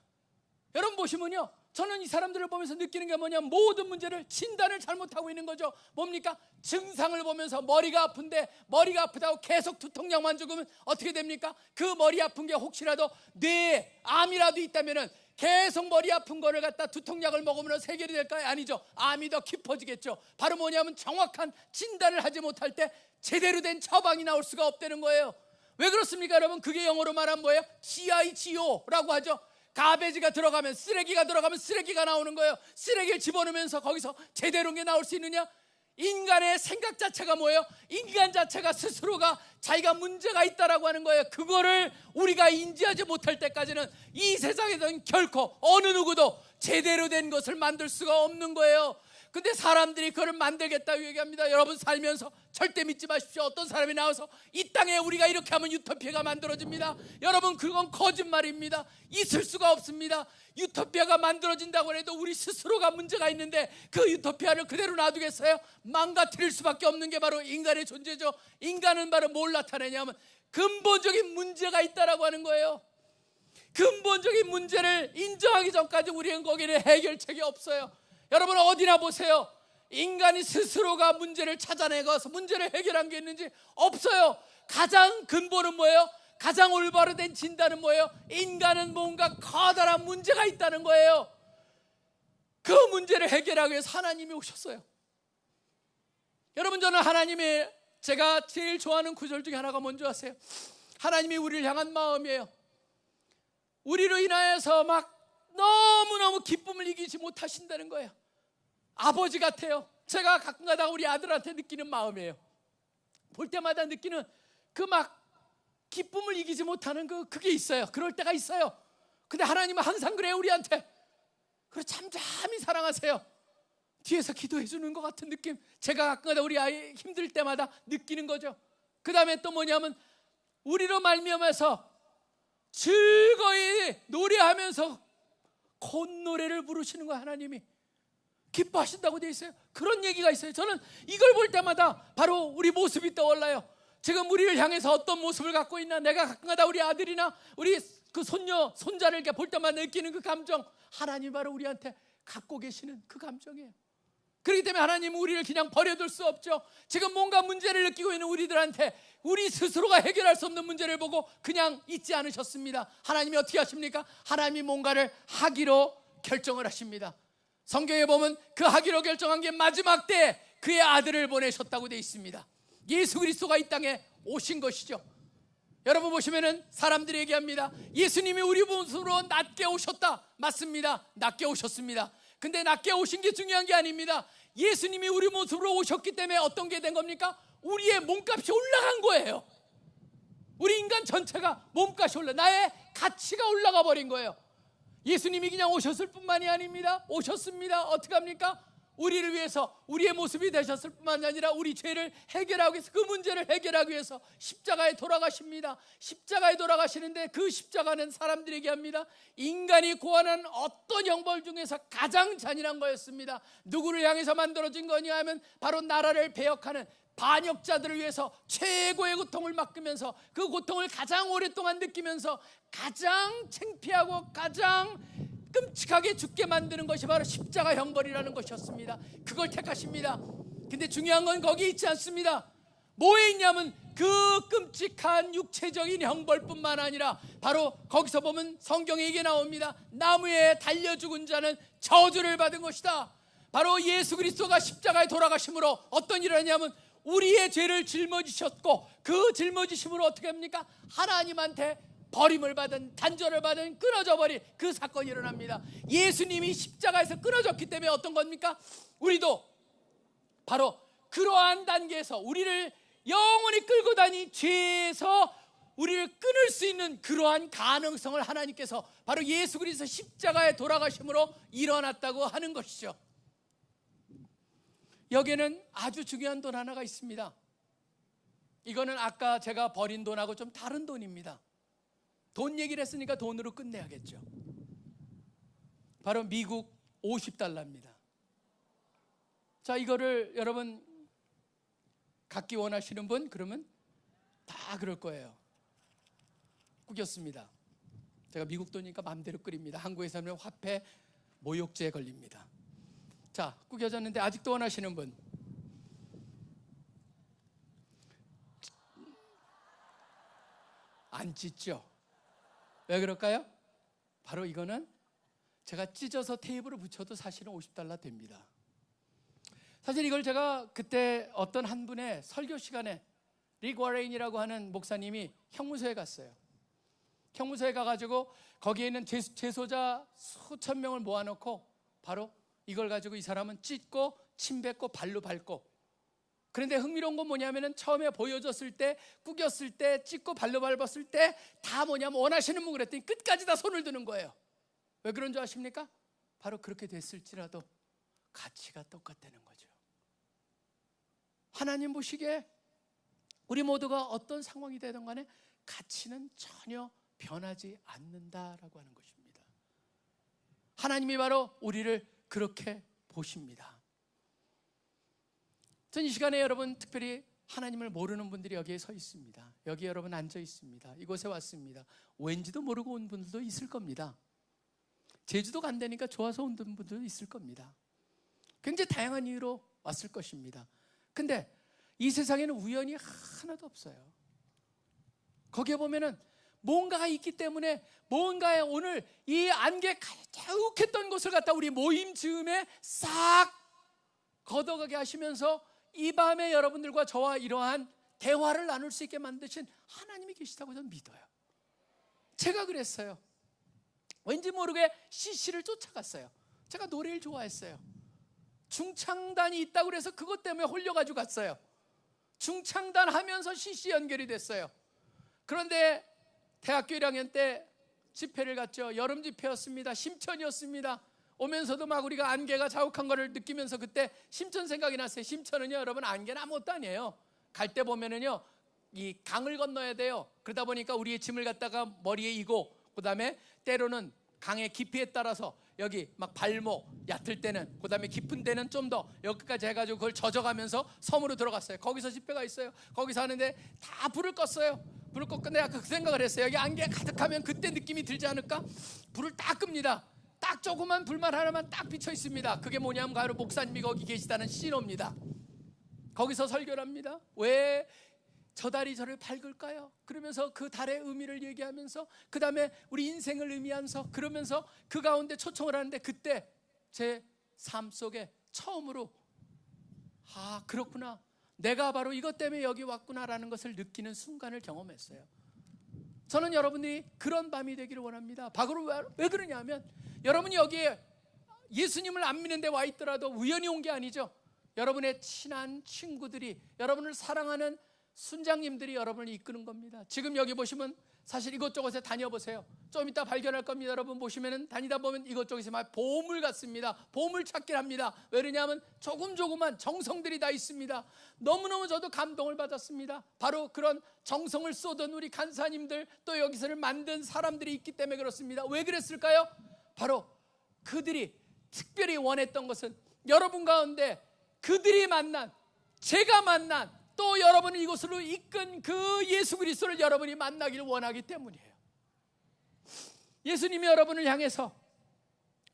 여러분 보시면요. 저는 이 사람들을 보면서 느끼는 게 뭐냐 모든 문제를 진단을 잘못하고 있는 거죠. 뭡니까? 증상을 보면서 머리가 아픈데 머리가 아프다고 계속 두통약만 죽으면 어떻게 됩니까? 그 머리 아픈 게 혹시라도 뇌에 암이라도 있다면은 계속 머리 아픈 거를 갖다 두통약을 먹으면 해결이 될까요? 아니죠. 암이 더 깊어지겠죠. 바로 뭐냐면 정확한 진단을 하지 못할 때 제대로 된 처방이 나올 수가 없다는 거예요. 왜 그렇습니까, 여러분? 그게 영어로 말하면 뭐예요? GIGO라고 하죠. 가베지가 들어가면 쓰레기가 들어가면 쓰레기가 나오는 거예요. 쓰레기를 집어넣으면서 거기서 제대로 게 나올 수 있느냐? 인간의 생각 자체가 뭐예요? 인간 자체가 스스로가 자기가 문제가 있다라고 하는 거예요. 그거를 우리가 인지하지 못할 때까지는 이 세상에서는 결코 어느 누구도 제대로 된 것을 만들 수가 없는 거예요. 근데 사람들이 그걸 만들겠다고 얘기합니다. 여러분 살면서 절대 믿지 마십시오. 어떤 사람이 나와서 이 땅에 우리가 이렇게 하면 유토피아가 만들어집니다. 여러분 그건 거짓말입니다. 있을 수가 없습니다. 유토피아가 만들어진다고 해도 우리 스스로가 문제가 있는데 그 유토피아를 그대로 놔두겠어요? 망가뜨릴 수밖에 없는 게 바로 인간의 존재죠. 인간은 바로 뭘 나타내냐면 근본적인 문제가 있다라고 하는 거예요. 근본적인 문제를 인정하기 전까지 우리는 거기는 해결책이 없어요. 여러분 어디나 보세요. 인간이 스스로가 문제를 찾아내가서 문제를 해결한 게 있는지 없어요. 가장 근본은 뭐예요? 가장 올바로 된 진단은 뭐예요? 인간은 뭔가 커다란 문제가 있다는 거예요. 그 문제를 해결하기 위해서 하나님이 오셨어요. 여러분 저는 하나님의 제가 제일 좋아하는 구절 중에 하나가 뭔지 아세요? 하나님이 우리를 향한 마음이에요. 우리로 인하여서 막 너무너무 기쁨을 이기지 못하신다는 거예요. 아버지 같아요. 제가 가끔가다 우리 아들한테 느끼는 마음이에요. 볼 때마다 느끼는 그 막 기쁨을 이기지 못하는 그 그게 있어요. 그럴 때가 있어요. 근데 하나님은 항상 그래요 우리한테. 그래 잠잠히 사랑하세요. 뒤에서 기도해 주는 것 같은 느낌. 제가 가끔가다 우리 아이 힘들 때마다 느끼는 거죠. 그 다음에 또 뭐냐면 우리로 말미암아서 즐거이 노래하면서 콧노래를 부르시는 거야 하나님이. 기뻐하신다고 돼 있어요. 그런 얘기가 있어요. 저는 이걸 볼 때마다 바로 우리 모습이 떠올라요. 지금 우리를 향해서 어떤 모습을 갖고 있나? 내가 가끔가다 우리 아들이나 우리 그 손녀 손자를 이렇게 볼 때마다 느끼는 그 감정. 하나님 바로 우리한테 갖고 계시는 그 감정이에요. 그렇기 때문에 하나님은 우리를 그냥 버려둘 수 없죠. 지금 뭔가 문제를 느끼고 있는 우리들한테 우리 스스로가 해결할 수 없는 문제를 보고 그냥 잊지 않으셨습니다. 하나님이 어떻게 하십니까? 하나님이 뭔가를 하기로 결정을 하십니다. 성경에 보면 그 하기로 결정한 게 마지막 때 그의 아들을 보내셨다고 되어 있습니다. 예수 그리스도가 이 땅에 오신 것이죠. 여러분 보시면은 사람들이 얘기합니다. 예수님이 우리 모습으로 낮게 오셨다. 맞습니다. 낮게 오셨습니다. 근데 낮게 오신 게 중요한 게 아닙니다. 예수님이 우리 모습으로 오셨기 때문에 어떤 게 된 겁니까? 우리의 몸값이 올라간 거예요. 우리 인간 전체가 몸값이 올라 나의 가치가 올라가 버린 거예요. 예수님이 그냥 오셨을 뿐만이 아닙니다. 오셨습니다. 어떻게 합니까? 우리를 위해서 우리의 모습이 되셨을 뿐만 아니라 우리 죄를 해결하기 위해서 그 문제를 해결하기 위해서 십자가에 돌아가십니다. 십자가에 돌아가시는데 그 십자가는 사람들에게 합니다. 인간이 고안한 어떤 형벌 중에서 가장 잔인한 거였습니다. 누구를 향해서 만들어진 거냐 하면 바로 나라를 배역하는 반역자들을 위해서 최고의 고통을 맡으면서 그 고통을 가장 오랫동안 느끼면서 가장 창피하고 가장 끔찍하게 죽게 만드는 것이 바로 십자가 형벌이라는 것이었습니다. 그걸 택하십니다. 근데 중요한 건 거기 있지 않습니다. 뭐에 있냐면 그 끔찍한 육체적인 형벌뿐만 아니라 바로 거기서 보면 성경에 이게 나옵니다. 나무에 달려 죽은 자는 저주를 받은 것이다. 바로 예수 그리스도가 십자가에 돌아가심으로 어떤 일을 하냐면 우리의 죄를 짊어지셨고 그 짊어지심으로 어떻게 합니까? 하나님한테 버림을 받은 단절을 받은 끊어져 버린 그 사건이 일어납니다. 예수님이 십자가에서 끊어졌기 때문에 어떤 겁니까? 우리도 바로 그러한 단계에서 우리를 영원히 끌고 다니 죄에서 우리를 끊을 수 있는 그러한 가능성을 하나님께서 바로 예수 그리스도 십자가에 돌아가심으로 일어났다고 하는 것이죠. 여기에는 아주 중요한 돈 하나가 있습니다. 이거는 아까 제가 버린 돈하고 좀 다른 돈입니다. 돈 얘기를 했으니까 돈으로 끝내야겠죠. 바로 미국 50달러입니다. 자, 이거를 여러분 갖기 원하시는 분 그러면 다 그럴 거예요. 꾸겼습니다. 제가 미국 돈이니까 마음대로 끓입니다. 한국에서 하면 화폐 모욕죄에 걸립니다. 자, 꾸겨졌는데 아직도 원하시는 분. 안 찢죠? 왜 그럴까요? 바로 이거는 제가 찢어서 테이블을 붙여도 사실은 50달러 됩니다. 사실 이걸 제가 그때 어떤 한 분의 설교 시간에 릭 워레인이라고 하는 목사님이 형무소에 갔어요. 형무소에 가가지고 거기에 있는 재- 재소자 수천 명을 모아놓고 바로 이걸 가지고 이 사람은 찢고 침 뱉고 발로 밟고 그런데 흥미로운 건 뭐냐면은 처음에 보여줬을 때 구겼을 때 찢고 발로 밟았을 때 다 뭐냐면 원하시는 분 그랬더니 끝까지 다 손을 드는 거예요 왜 그런 줄 아십니까? 바로 그렇게 됐을지라도 가치가 똑같다는 거죠 하나님 보시기에 우리 모두가 어떤 상황이 되든 간에 가치는 전혀 변하지 않는다라고 하는 것입니다 하나님이 바로 우리를 그렇게 보십니다. 전 이 시간에 여러분 특별히 하나님을 모르는 분들이 여기에 서 있습니다. 여기 여러분 앉아 있습니다. 이곳에 왔습니다. 왠지도 모르고 온 분들도 있을 겁니다. 제주도 간다니까 좋아서 온 분들도 있을 겁니다. 굉장히 다양한 이유로 왔을 것입니다. 근데 이 세상에는 우연이 하나도 없어요. 거기에 보면은 뭔가가 있기 때문에 뭔가에 오늘 이 안개 가득했던 곳을 갖다 우리 모임 즈음에 싹 걷어가게 하시면서 이 밤에 여러분들과 저와 이러한 대화를 나눌 수 있게 만드신 하나님이 계시다고 저는 믿어요. 제가 그랬어요. 왠지 모르게 CC를 쫓아갔어요. 제가 노래를 좋아했어요. 중창단이 있다고 그래서 그것 때문에 홀려가지고 갔어요. 중창단 하면서 CC 연결이 됐어요. 그런데 대학교 1학년 때 집회를 갔죠. 여름 집회였습니다. 심천이었습니다. 오면서도 막 우리가 안개가 자욱한 거를 느끼면서 그때 심천 생각이 났어요. 심천은요, 여러분 안개는 아무것도 아니에요. 갈 때 보면은요, 이 강을 건너야 돼요. 그러다 보니까 우리의 짐을 갖다가 머리에 이고, 그 다음에 때로는 강의 깊이에 따라서 여기 막 발목 얕을 때는, 그 다음에 깊은 데는 좀 더 여기까지 해가지고 그걸 젖어가면서 섬으로 들어갔어요. 거기서 집회가 있어요. 거기서 하는데 다 불을 껐어요. 불을 껐고 내가 그 생각을 했어요. 여기 안개 가득하면 그때 느낌이 들지 않을까? 불을 딱 끕니다. 딱 조그만 불만 하나만 딱 비쳐 있습니다. 그게 뭐냐면 바로 목사님이 거기 계시다는 신호입니다. 거기서 설교를 합니다. 왜 저 달이 저를 밝을까요? 그러면서 그 달의 의미를 얘기하면서 그 다음에 우리 인생을 의미하면서 그러면서 그 가운데 초청을 하는데 그때 제 삶 속에 처음으로 아 그렇구나 내가 바로 이것 때문에 여기 왔구나라는 것을 느끼는 순간을 경험했어요. 저는 여러분이 그런 밤이 되기를 원합니다. 바로 왜, 왜 그러냐면 여러분이 여기에 예수님을 안 믿는 데 와 있더라도 우연히 온 게 아니죠. 여러분의 친한 친구들이 여러분을 사랑하는 순장님들이 여러분을 이끄는 겁니다. 지금 여기 보시면 사실 이것저것에 다녀보세요. 좀 이따 발견할 겁니다. 여러분 보시면은 다니다 보면 이것저것이 막 보물 같습니다. 보물 찾기를 합니다. 왜냐하면 조금 조금만 정성들이 다 있습니다. 너무너무 저도 감동을 받았습니다. 바로 그런 정성을 쏟은 우리 간사님들 또 여기서를 만든 사람들이 있기 때문에 그렇습니다. 왜 그랬을까요? 바로 그들이 특별히 원했던 것은 여러분 가운데 그들이 만난 제가 만난 또 여러분을 이곳으로 이끈 그 예수 그리스도를 여러분이 만나기를 원하기 때문이에요. 예수님이 여러분을 향해서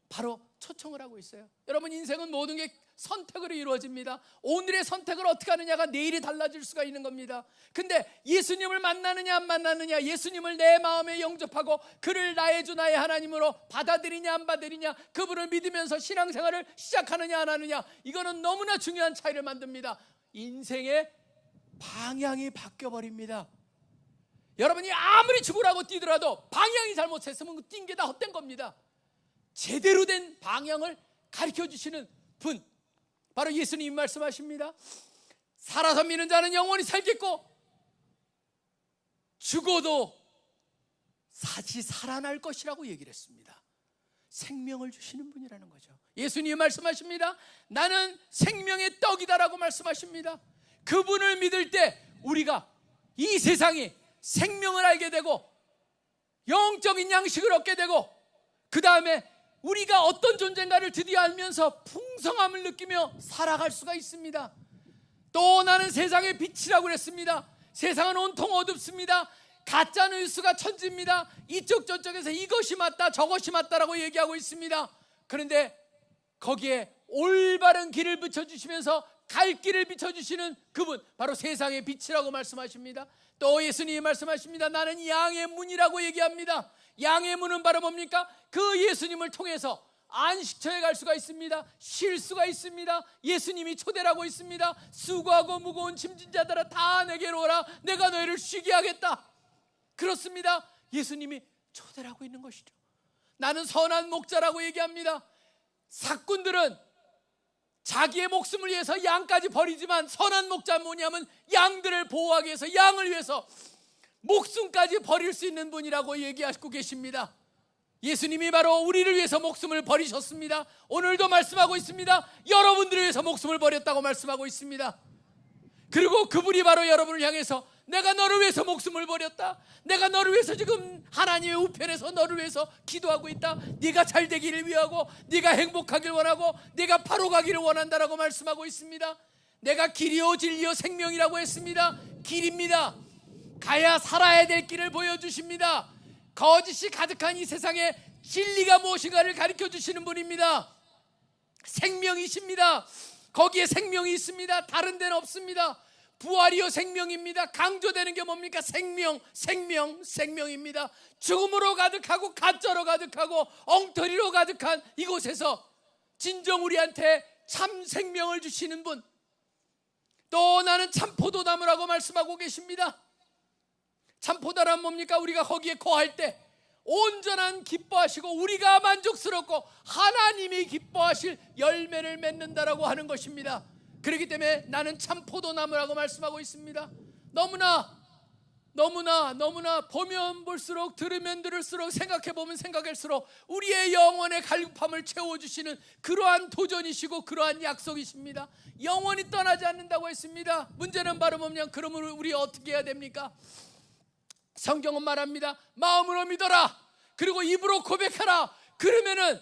바로 초청을 하고 있어요. 여러분 인생은 모든 게 선택으로 이루어집니다. 오늘의 선택을 어떻게 하느냐가 내일이 달라질 수가 있는 겁니다. 근데 예수님을 만나느냐 안 만나느냐, 예수님을 내 마음에 영접하고 그를 나의 주 나의 하나님으로 받아들이냐 안 받아들이냐, 그분을 믿으면서 신앙생활을 시작하느냐 안 하느냐, 이거는 너무나 중요한 차이를 만듭니다. 인생의 방향이 바뀌어 버립니다. 여러분이 아무리 죽으라고 뛰더라도 방향이 잘못했으면 뛴 게 다 헛된 겁니다. 제대로 된 방향을 가르쳐 주시는 분 바로 예수님 말씀하십니다. 살아서 믿는 자는 영원히 살겠고 죽어도 다시 살아날 것이라고 얘기를 했습니다. 생명을 주시는 분이라는 거죠. 예수님 말씀하십니다. 나는 생명의 떡이다라고 말씀하십니다. 그분을 믿을 때 우리가 이 세상에 생명을 알게 되고 영적인 양식을 얻게 되고 그 다음에 우리가 어떤 존재인가를 드디어 알면서 풍성함을 느끼며 살아갈 수가 있습니다. 또 나는 세상의 빛이라고 그랬습니다. 세상은 온통 어둡습니다. 가짜 뉴스가 천지입니다. 이쪽 저쪽에서 이것이 맞다 저것이 맞다라고 얘기하고 있습니다. 그런데 거기에 올바른 길을 붙여주시면서 갈 길을 비춰주시는 그분 바로 세상의 빛이라고 말씀하십니다. 또 예수님이 말씀하십니다. 나는 양의 문이라고 얘기합니다. 양의 문은 바로 뭡니까? 그 예수님을 통해서 안식처에 갈 수가 있습니다. 쉴 수가 있습니다. 예수님이 초대라고 있습니다. 수고하고 무거운 짐진 자들아 다 내게로 오라. 내가 너희를 쉬게 하겠다. 그렇습니다. 예수님이 초대라고 있는 것이죠. 나는 선한 목자라고 얘기합니다. 사꾼들은 자기의 목숨을 위해서 양까지 버리지만 선한 목자 뭐냐면 양들을 보호하기 위해서 양을 위해서 목숨까지 버릴 수 있는 분이라고 얘기하고 계십니다. 예수님이 바로 우리를 위해서 목숨을 버리셨습니다. 오늘도 말씀하고 있습니다. 여러분들을 위해서 목숨을 버렸다고 말씀하고 있습니다. 그리고 그분이 바로 여러분을 향해서 내가 너를 위해서 목숨을 버렸다. 내가 너를 위해서 지금 하나님의 우편에서 너를 위해서 기도하고 있다. 네가 잘 되기를 위하고 네가 행복하길 원하고 네가 바로 가기를 원한다라고 말씀하고 있습니다. 내가 길이요 진리요 생명이라고 했습니다. 길입니다. 가야 살아야 될 길을 보여주십니다. 거짓이 가득한 이 세상에 진리가 무엇인가를 가르쳐 주시는 분입니다. 생명이십니다. 거기에 생명이 있습니다. 다른 데는 없습니다. 부활이요 생명입니다. 강조되는 게 뭡니까? 생명, 생명, 생명입니다. 죽음으로 가득하고 가짜로 가득하고 엉터리로 가득한 이곳에서 진정 우리한테 참 생명을 주시는 분. 또 나는 참 포도나무라고 말씀하고 계십니다. 참 포도란 뭡니까? 우리가 거기에 거할 때 온전한 기뻐하시고 우리가 만족스럽고 하나님이 기뻐하실 열매를 맺는다라고 하는 것입니다. 그렇기 때문에 나는 참 포도나무라고 말씀하고 있습니다. 너무나 너무나 너무나 보면 볼수록 들으면 들을수록 생각해 보면 생각할수록 우리의 영혼의 갈급함을 채워 주시는 그러한 도전이시고 그러한 약속이십니다. 영원히 떠나지 않는다고 했습니다. 문제는 바로 뭐냐? 그러면 우리 어떻게 해야 됩니까? 성경은 말합니다. 마음으로 믿어라. 그리고 입으로 고백하라. 그러면은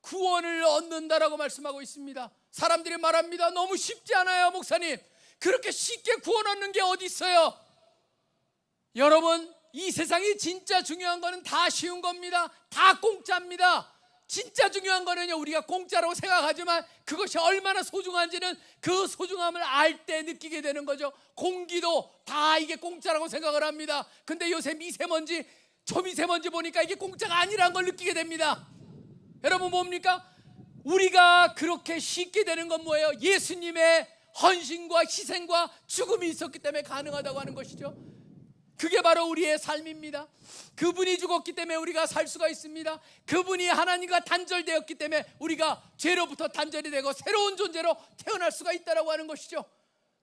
구원을 얻는다라고 말씀하고 있습니다. 사람들이 말합니다. 너무 쉽지 않아요, 목사님. 그렇게 쉽게 구원 얻는 게 어디 있어요? 여러분, 이 세상이 진짜 중요한 거는 다 쉬운 겁니다. 다 공짜입니다. 진짜 중요한 거는요, 우리가 공짜라고 생각하지만 그것이 얼마나 소중한지는 그 소중함을 알 때 느끼게 되는 거죠. 공기도 다 이게 공짜라고 생각을 합니다. 근데 요새 미세먼지, 초미세먼지 보니까 이게 공짜가 아니라는 걸 느끼게 됩니다. 여러분 뭡니까? 우리가 그렇게 쉽게 되는 건 뭐예요? 예수님의 헌신과 희생과 죽음이 있었기 때문에 가능하다고 하는 것이죠. 그게 바로 우리의 삶입니다. 그분이 죽었기 때문에 우리가 살 수가 있습니다. 그분이 하나님과 단절되었기 때문에 우리가 죄로부터 단절이 되고 새로운 존재로 태어날 수가 있다라고 하는 것이죠.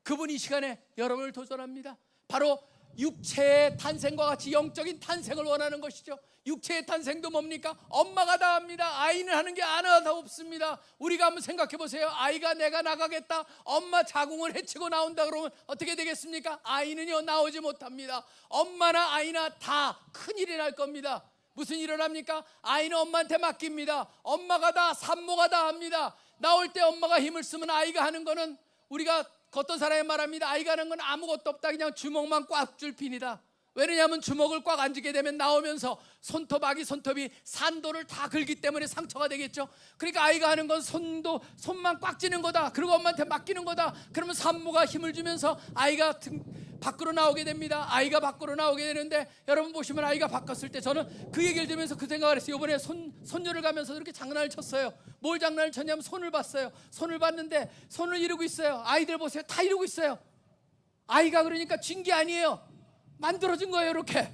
그분이 이 시간에 여러분을 도전합니다. 바로 육체의 탄생과 같이 영적인 탄생을 원하는 것이죠. 육체의 탄생도 뭡니까? 엄마가 다 합니다. 아이는 하는 게 하나도 없습니다. 우리가 한번 생각해 보세요. 아이가 내가 나가겠다. 엄마 자궁을 해치고 나온다 그러면 어떻게 되겠습니까? 아이는요 나오지 못합니다. 엄마나 아이나 다 큰일이 날 겁니다. 무슨 일을 합니까? 아이는 엄마한테 맡깁니다. 엄마가 다 산모가 다 합니다. 나올 때 엄마가 힘을 쓰면 아이가 하는 거는 우리가 겉던 사람이 말합니다. 아이가 하는 건 아무것도 없다. 그냥 주먹만 꽉줄 뿐이다. 왜냐하면 주먹을 꽉 안쥐게 되면 나오면서 손톱 아기 손톱이 산도를 다 긁기 때문에 상처가 되겠죠. 그러니까 아이가 하는 건 손도 손만 꽉 쥐는 거다. 그리고 엄마한테 맡기는 거다. 그러면 산모가 힘을 주면서 아이가 등, 밖으로 나오게 됩니다. 아이가 밖으로 나오게 되는데 여러분 보시면 아이가 바꿨을 때 저는 그 얘기를 들으면서 그 생각을 했어요. 이번에 손 손녀를 가면서 이렇게 장난을 쳤어요. 뭘 장난을 쳤냐면 손을 봤어요. 손을 봤는데 손을 이루고 있어요. 아이들 보세요. 다 이루고 있어요. 아이가 그러니까 쥔 게 아니에요. 만들어진 거예요, 이렇게.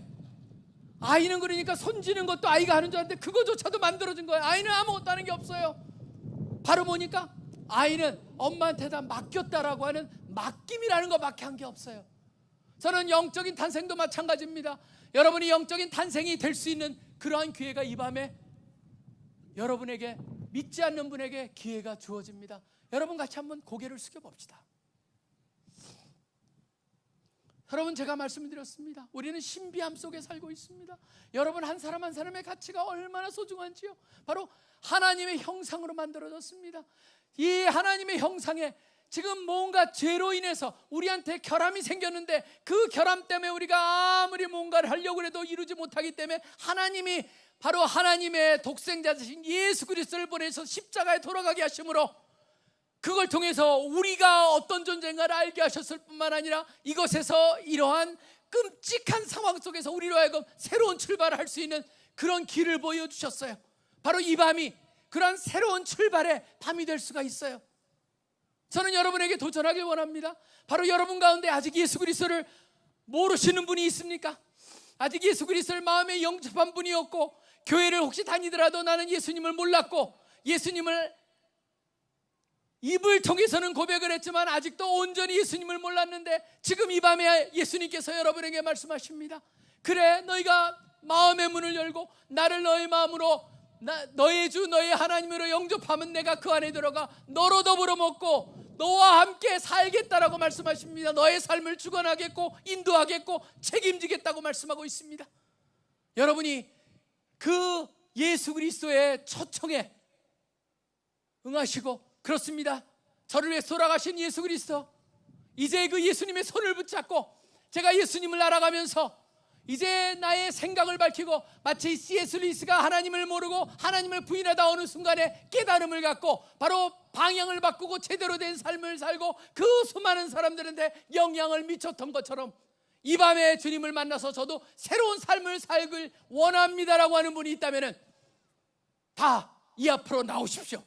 아이는 그러니까 손지는 것도 아이가 하는 줄 알았는데 그거조차도 만들어진 거예요. 아이는 아무것도 하는 게 없어요. 바로 보니까 아이는 엄마한테 다 맡겼다라고 하는 맡김이라는 것밖에 한 게 없어요. 저는 영적인 탄생도 마찬가지입니다. 여러분이 영적인 탄생이 될 수 있는 그러한 기회가 이 밤에 여러분에게 믿지 않는 분에게 기회가 주어집니다. 여러분 같이 한번 고개를 숙여 봅시다. 여러분 제가 말씀드렸습니다. 우리는 신비함 속에 살고 있습니다. 여러분 한 사람 한 사람의 가치가 얼마나 소중한지요. 바로 하나님의 형상으로 만들어졌습니다. 이 하나님의 형상에 지금 뭔가 죄로 인해서 우리한테 결함이 생겼는데 그 결함 때문에 우리가 아무리 뭔가를 하려고 해도 이루지 못하기 때문에 하나님이 바로 하나님의 독생자이신 예수 그리스도를 보내서 십자가에 돌아가게 하심으로 그걸 통해서 우리가 어떤 존재인가를 알게 하셨을 뿐만 아니라 이것에서 이러한 끔찍한 상황 속에서 우리로 하여금 새로운 출발을 할 수 있는 그런 길을 보여주셨어요. 바로 이 밤이 그런 새로운 출발의 밤이 될 수가 있어요. 저는 여러분에게 도전하길 원합니다. 바로 여러분 가운데 아직 예수 그리스도를 모르시는 분이 있습니까? 아직 예수 그리스도를 마음에 영접한 분이 없고 교회를 혹시 다니더라도 나는 예수님을 몰랐고 예수님을 입을 통해서는 고백을 했지만 아직도 온전히 예수님을 몰랐는데 지금 이 밤에 예수님께서 여러분에게 말씀하십니다. 그래 너희가 마음의 문을 열고 나를 너의 마음으로 나, 너의 주 너의 하나님으로 영접하면 내가 그 안에 들어가 너로 더불어 먹고 너와 함께 살겠다라고 말씀하십니다. 너의 삶을 주관하겠고 인도하겠고 책임지겠다고 말씀하고 있습니다. 여러분이 그 예수 그리스도의 초청에 응하시고 그렇습니다. 저를 위해 돌아가신 예수 그리스도 이제 그 예수님의 손을 붙잡고 제가 예수님을 알아가면서 이제 나의 생각을 밝히고 마치 C.S. 루이스가 하나님을 모르고 하나님을 부인하다 어느 순간에 깨달음을 갖고 바로 방향을 바꾸고 제대로 된 삶을 살고 그 수많은 사람들한테 영향을 미쳤던 것처럼 이 밤에 주님을 만나서 저도 새로운 삶을 살길 원합니다라고 하는 분이 있다면 다 이 앞으로 나오십시오.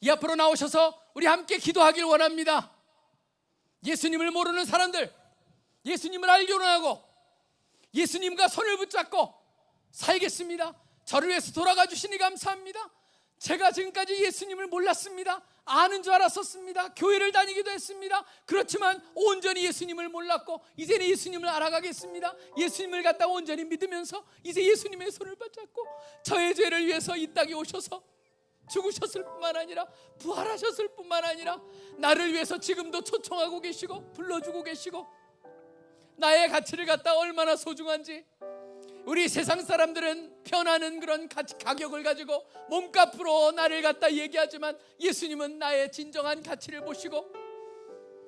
이 앞으로 나오셔서 우리 함께 기도하길 원합니다. 예수님을 모르는 사람들, 예수님을 알기로 하고 예수님과 손을 붙잡고 살겠습니다. 저를 위해서 돌아가 주시니 감사합니다. 제가 지금까지 예수님을 몰랐습니다. 아는 줄 알았었습니다. 교회를 다니기도 했습니다. 그렇지만 온전히 예수님을 몰랐고 이제는 예수님을 알아가겠습니다. 예수님을 갖다 온전히 믿으면서 이제 예수님의 손을 붙잡고 저의 죄를 위해서 이 땅에 오셔서 죽으셨을 뿐만 아니라 부활하셨을 뿐만 아니라 나를 위해서 지금도 초청하고 계시고 불러주고 계시고 나의 가치를 갖다 얼마나 소중한지. 우리 세상 사람들은 편하는 그런 가격을 가지고 몸값으로 나를 갖다 얘기하지만 예수님은 나의 진정한 가치를 보시고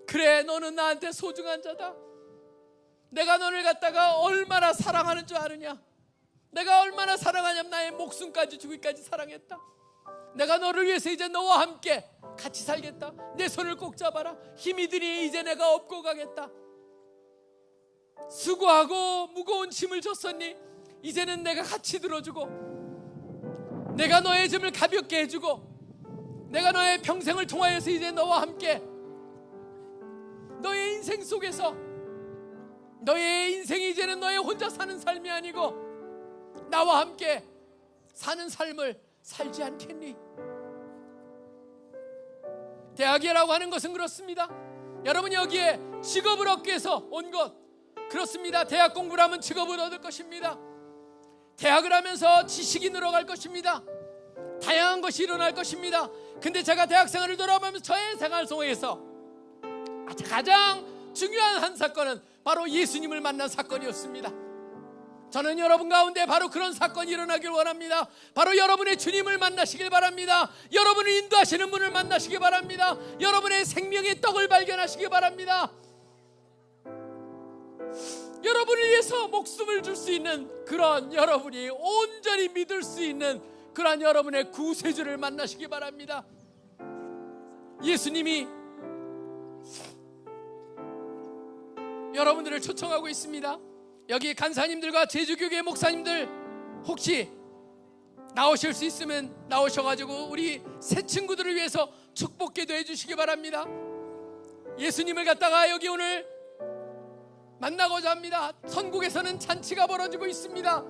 그래 너는 나한테 소중한 자다. 내가 너를 갖다가 얼마나 사랑하는 줄 아느냐. 내가 얼마나 사랑하냐면 나의 목숨까지 주기까지 사랑했다. 내가 너를 위해서 이제 너와 함께 같이 살겠다. 내 손을 꼭 잡아라. 힘이 드니 이제 내가 업고 가겠다 수고하고 무거운 짐을 줬었니 이제는 내가 같이 들어주고 내가 너의 짐을 가볍게 해주고 내가 너의 평생을 통하여서 이제 너와 함께 너의 인생 속에서 너의 인생이 이제는 너의 혼자 사는 삶이 아니고 나와 함께 사는 삶을 살지 않겠니? 대학이라고 하는 것은 그렇습니다. 여러분 여기에 직업을 얻기 위해서 온 것 그렇습니다. 대학 공부를 하면 직업을 얻을 것입니다. 대학을 하면서 지식이 늘어갈 것입니다. 다양한 것이 일어날 것입니다. 근데 제가 대학 생활을 돌아보면서 저의 생활 속에서 가장 중요한 한 사건은 바로 예수님을 만난 사건이었습니다. 저는 여러분 가운데 바로 그런 사건이 일어나길 원합니다. 바로 여러분의 주님을 만나시길 바랍니다. 여러분을 인도하시는 분을 만나시길 바랍니다. 여러분의 생명의 떡을 발견하시길 바랍니다. 여러분을 위해서 목숨을 줄 수 있는 그런 여러분이 온전히 믿을 수 있는 그러한 여러분의 구세주를 만나시기 바랍니다. 예수님이 여러분들을 초청하고 있습니다. 여기 간사님들과 제주교회 목사님들 혹시 나오실 수 있으면 나오셔가지고 우리 새 친구들을 위해서 축복 기도 해 주시기 바랍니다. 예수님을 갖다가 여기 오늘 만나고자 합니다. 선국에서는 잔치가 벌어지고 있습니다.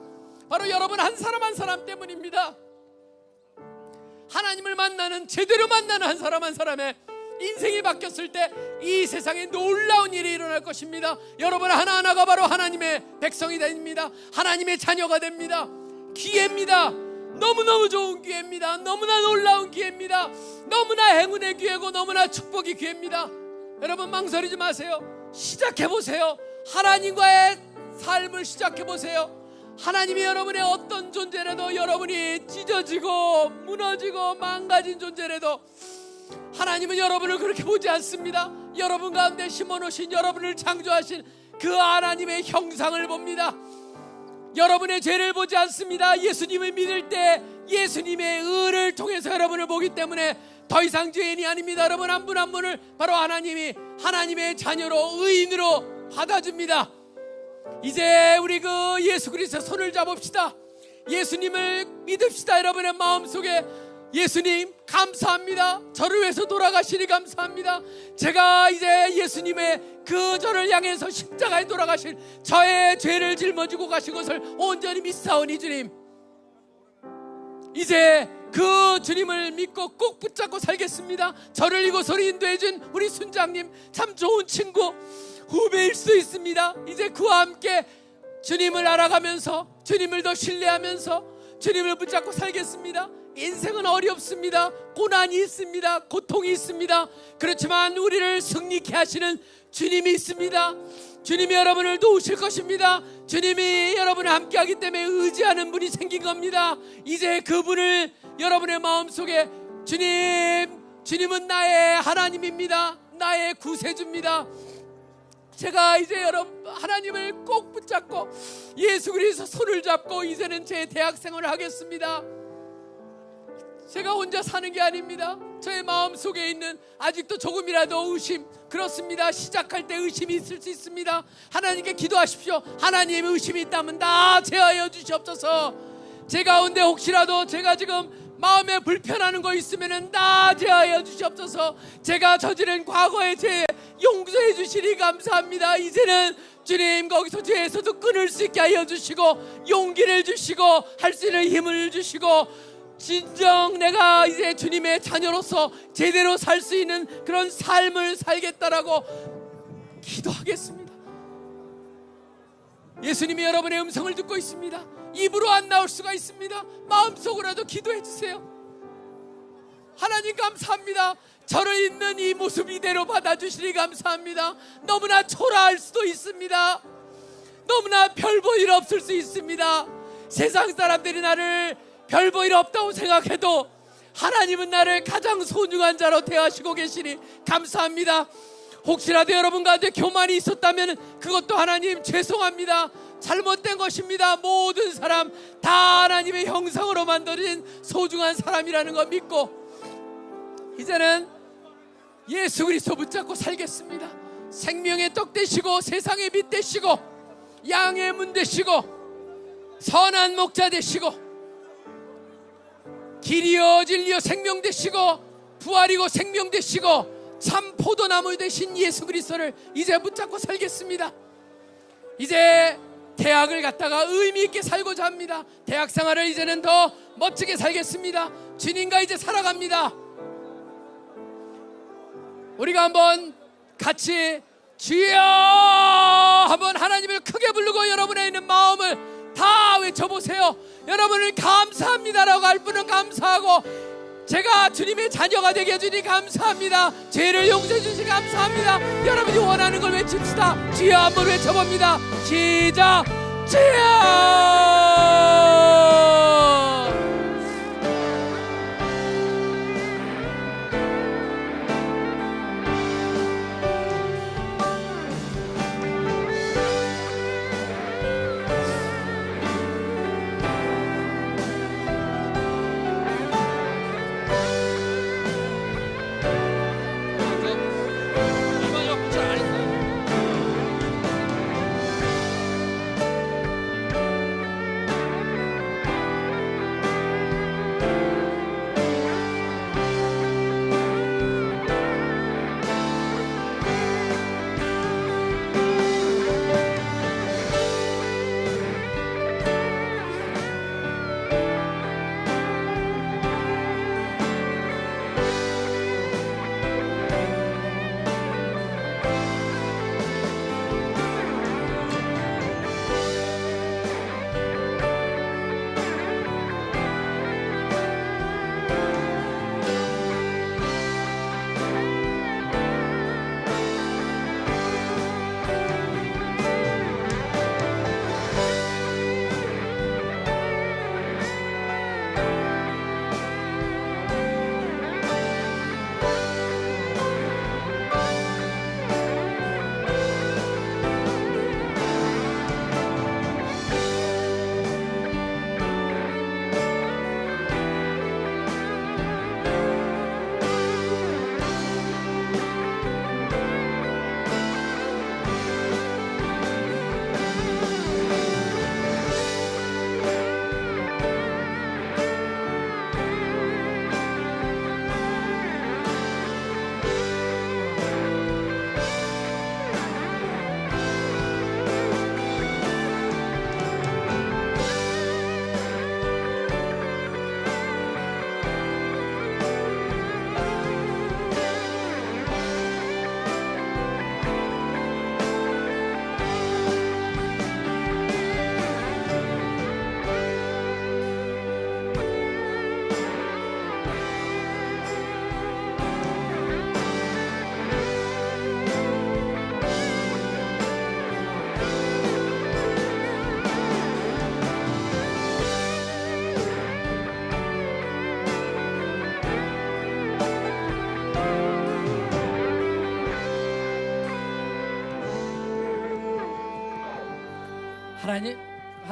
바로 여러분 한 사람 한 사람 때문입니다. 하나님을 만나는 제대로 만나는 한 사람 한 사람의 인생이 바뀌었을 때 이 세상에 놀라운 일이 일어날 것입니다. 여러분 하나하나가 바로 하나님의 백성이 됩니다. 하나님의 자녀가 됩니다. 기회입니다. 너무너무 좋은 기회입니다. 너무나 놀라운 기회입니다. 너무나 행운의 기회고 너무나 축복의 기회입니다. 여러분 망설이지 마세요. 시작해 보세요. 하나님과의 삶을 시작해 보세요. 하나님이 여러분의 어떤 존재라도 여러분이 찢어지고 무너지고 망가진 존재라도 하나님은 여러분을 그렇게 보지 않습니다. 여러분 가운데 심어놓으신 여러분을 창조하신 그 하나님의 형상을 봅니다. 여러분의 죄를 보지 않습니다. 예수님을 믿을 때 예수님의 의를 통해서 여러분을 보기 때문에 더 이상 죄인이 아닙니다. 여러분 한 분한 분을 바로 하나님이 하나님의 자녀로 의인으로 받아줍니다. 이제 우리 그 예수 그리스도 손을 잡읍시다. 예수님을 믿읍시다. 여러분의 마음속에 예수님 감사합니다. 저를 위해서 돌아가시니 감사합니다. 제가 이제 예수님의 그 저를 향해서 십자가에 돌아가신 저의 죄를 짊어지고 가신 것을 온전히 믿사오니 주님. 이제 그 주님을 믿고 꼭 붙잡고 살겠습니다. 저를 이곳으로 인도해 준 우리 순장님 참 좋은 친구 후배일 수 있습니다. 이제 그와 함께 주님을 알아가면서 주님을 더 신뢰하면서 주님을 붙잡고 살겠습니다. 인생은 어렵습니다. 고난이 있습니다. 고통이 있습니다. 그렇지만 우리를 승리케 하시는 주님이 있습니다. 주님이 여러분을 도우실 것입니다. 주님이 여러분을 함께하기 때문에 의지하는 분이 생긴 겁니다. 이제 그분을 여러분의 마음속에 주님, 주님은 나의 하나님입니다. 나의 구세주입니다. 제가 이제 여러분 하나님을 꼭 붙잡고 예수 그리스도 손을 잡고 이제는 제 대학 생활을 하겠습니다. 제가 혼자 사는 게 아닙니다. 저의 마음 속에 있는 아직도 조금이라도 의심 그렇습니다. 시작할 때 의심이 있을 수 있습니다. 하나님께 기도하십시오. 하나님의 의심이 있다면 다 제하여 주시옵소서. 제 가운데 혹시라도 제가 지금 마음에 불편하는 거 있으면은 다 제하여 주시옵소서. 제가 저지른 과거의 죄 용서해 주시니 감사합니다. 이제는 주님 거기서 죄에서도 끊을 수 있게 하여 주시고 용기를 주시고 할 수 있는 힘을 주시고 진정 내가 이제 주님의 자녀로서 제대로 살 수 있는 그런 삶을 살겠다라고 기도하겠습니다. 예수님이 여러분의 음성을 듣고 있습니다. 입으로 안 나올 수가 있습니다. 마음속으로라도 기도해 주세요. 하나님 감사합니다. 저를 있는 이 모습 이대로 받아주시니 감사합니다. 너무나 초라할 수도 있습니다. 너무나 별 볼 일 없을 수 있습니다. 세상 사람들이 나를 별 볼 일 없다고 생각해도 하나님은 나를 가장 소중한 자로 대하시고 계시니 감사합니다. 혹시라도 여러분 가운데 교만이 있었다면 그것도 하나님 죄송합니다. 잘못된 것입니다. 모든 사람 다 하나님의 형상으로 만들어진 소중한 사람이라는 거 믿고 이제는 예수 그리스도 붙잡고 살겠습니다. 생명의 떡 되시고 세상의 빛 되시고 양의 문 되시고 선한 목자 되시고 길이여 진리여 생명 되시고 부활이고 생명 되시고 참 포도나무 되신 예수 그리스도를 이제 붙잡고 살겠습니다. 이제 대학을 갔다가 의미 있게 살고자 합니다. 대학 생활을 이제는 더 멋지게 살겠습니다. 주님과 이제 살아갑니다. 우리가 한번 같이 주여 한번 하나님을 크게 부르고 여러분의 있는 마음을 다 외쳐보세요. 여러분을 감사합니다라고 할 분은 감사하고 제가 주님의 자녀가 되게 해주니 감사합니다. 죄를 용서해 주시니 감사합니다. 여러분이 원하는 걸 외칩시다. 주여 한번 외쳐봅니다. 시작. 주여!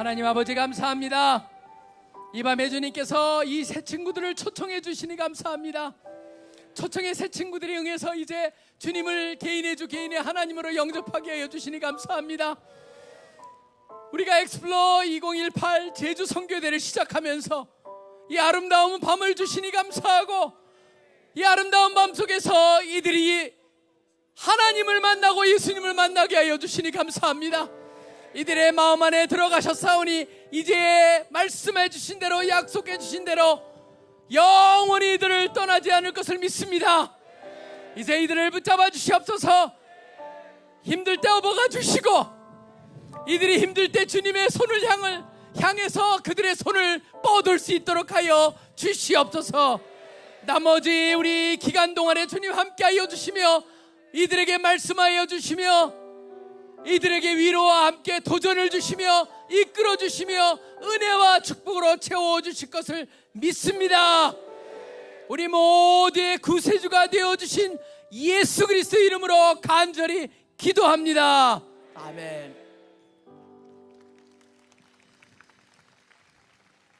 하나님 아버지 감사합니다. 이 밤에 주님께서 이 새 친구들을 초청해 주시니 감사합니다. 초청의 새 친구들이 응해서 이제 주님을 개인의 주 개인의 하나님으로 영접하게 하여 주시니 감사합니다. 우리가 엑스플로 2018 제주 선교대를 시작하면서 이 아름다운 밤을 주시니 감사하고 이 아름다운 밤 속에서 이들이 하나님을 만나고 예수님을 만나게 하여 주시니 감사합니다. 이들의 마음 안에 들어가셨사오니 이제 말씀해 주신 대로 약속해 주신 대로 영원히 이들을 떠나지 않을 것을 믿습니다. 이제 이들을 붙잡아 주시옵소서 힘들 때 업어가 주시고 이들이 힘들 때 주님의 손을 향을 향해서 그들의 손을 뻗을 수 있도록 하여 주시옵소서 나머지 우리 기간 동안에 주님 함께하여 주시며 이들에게 말씀하여 주시며 이들에게 위로와 함께 도전을 주시며 이끌어 주시며 은혜와 축복으로 채워 주실 것을 믿습니다. 우리 모두의 구세주가 되어 주신 예수 그리스도 이름으로 간절히 기도합니다. 아멘.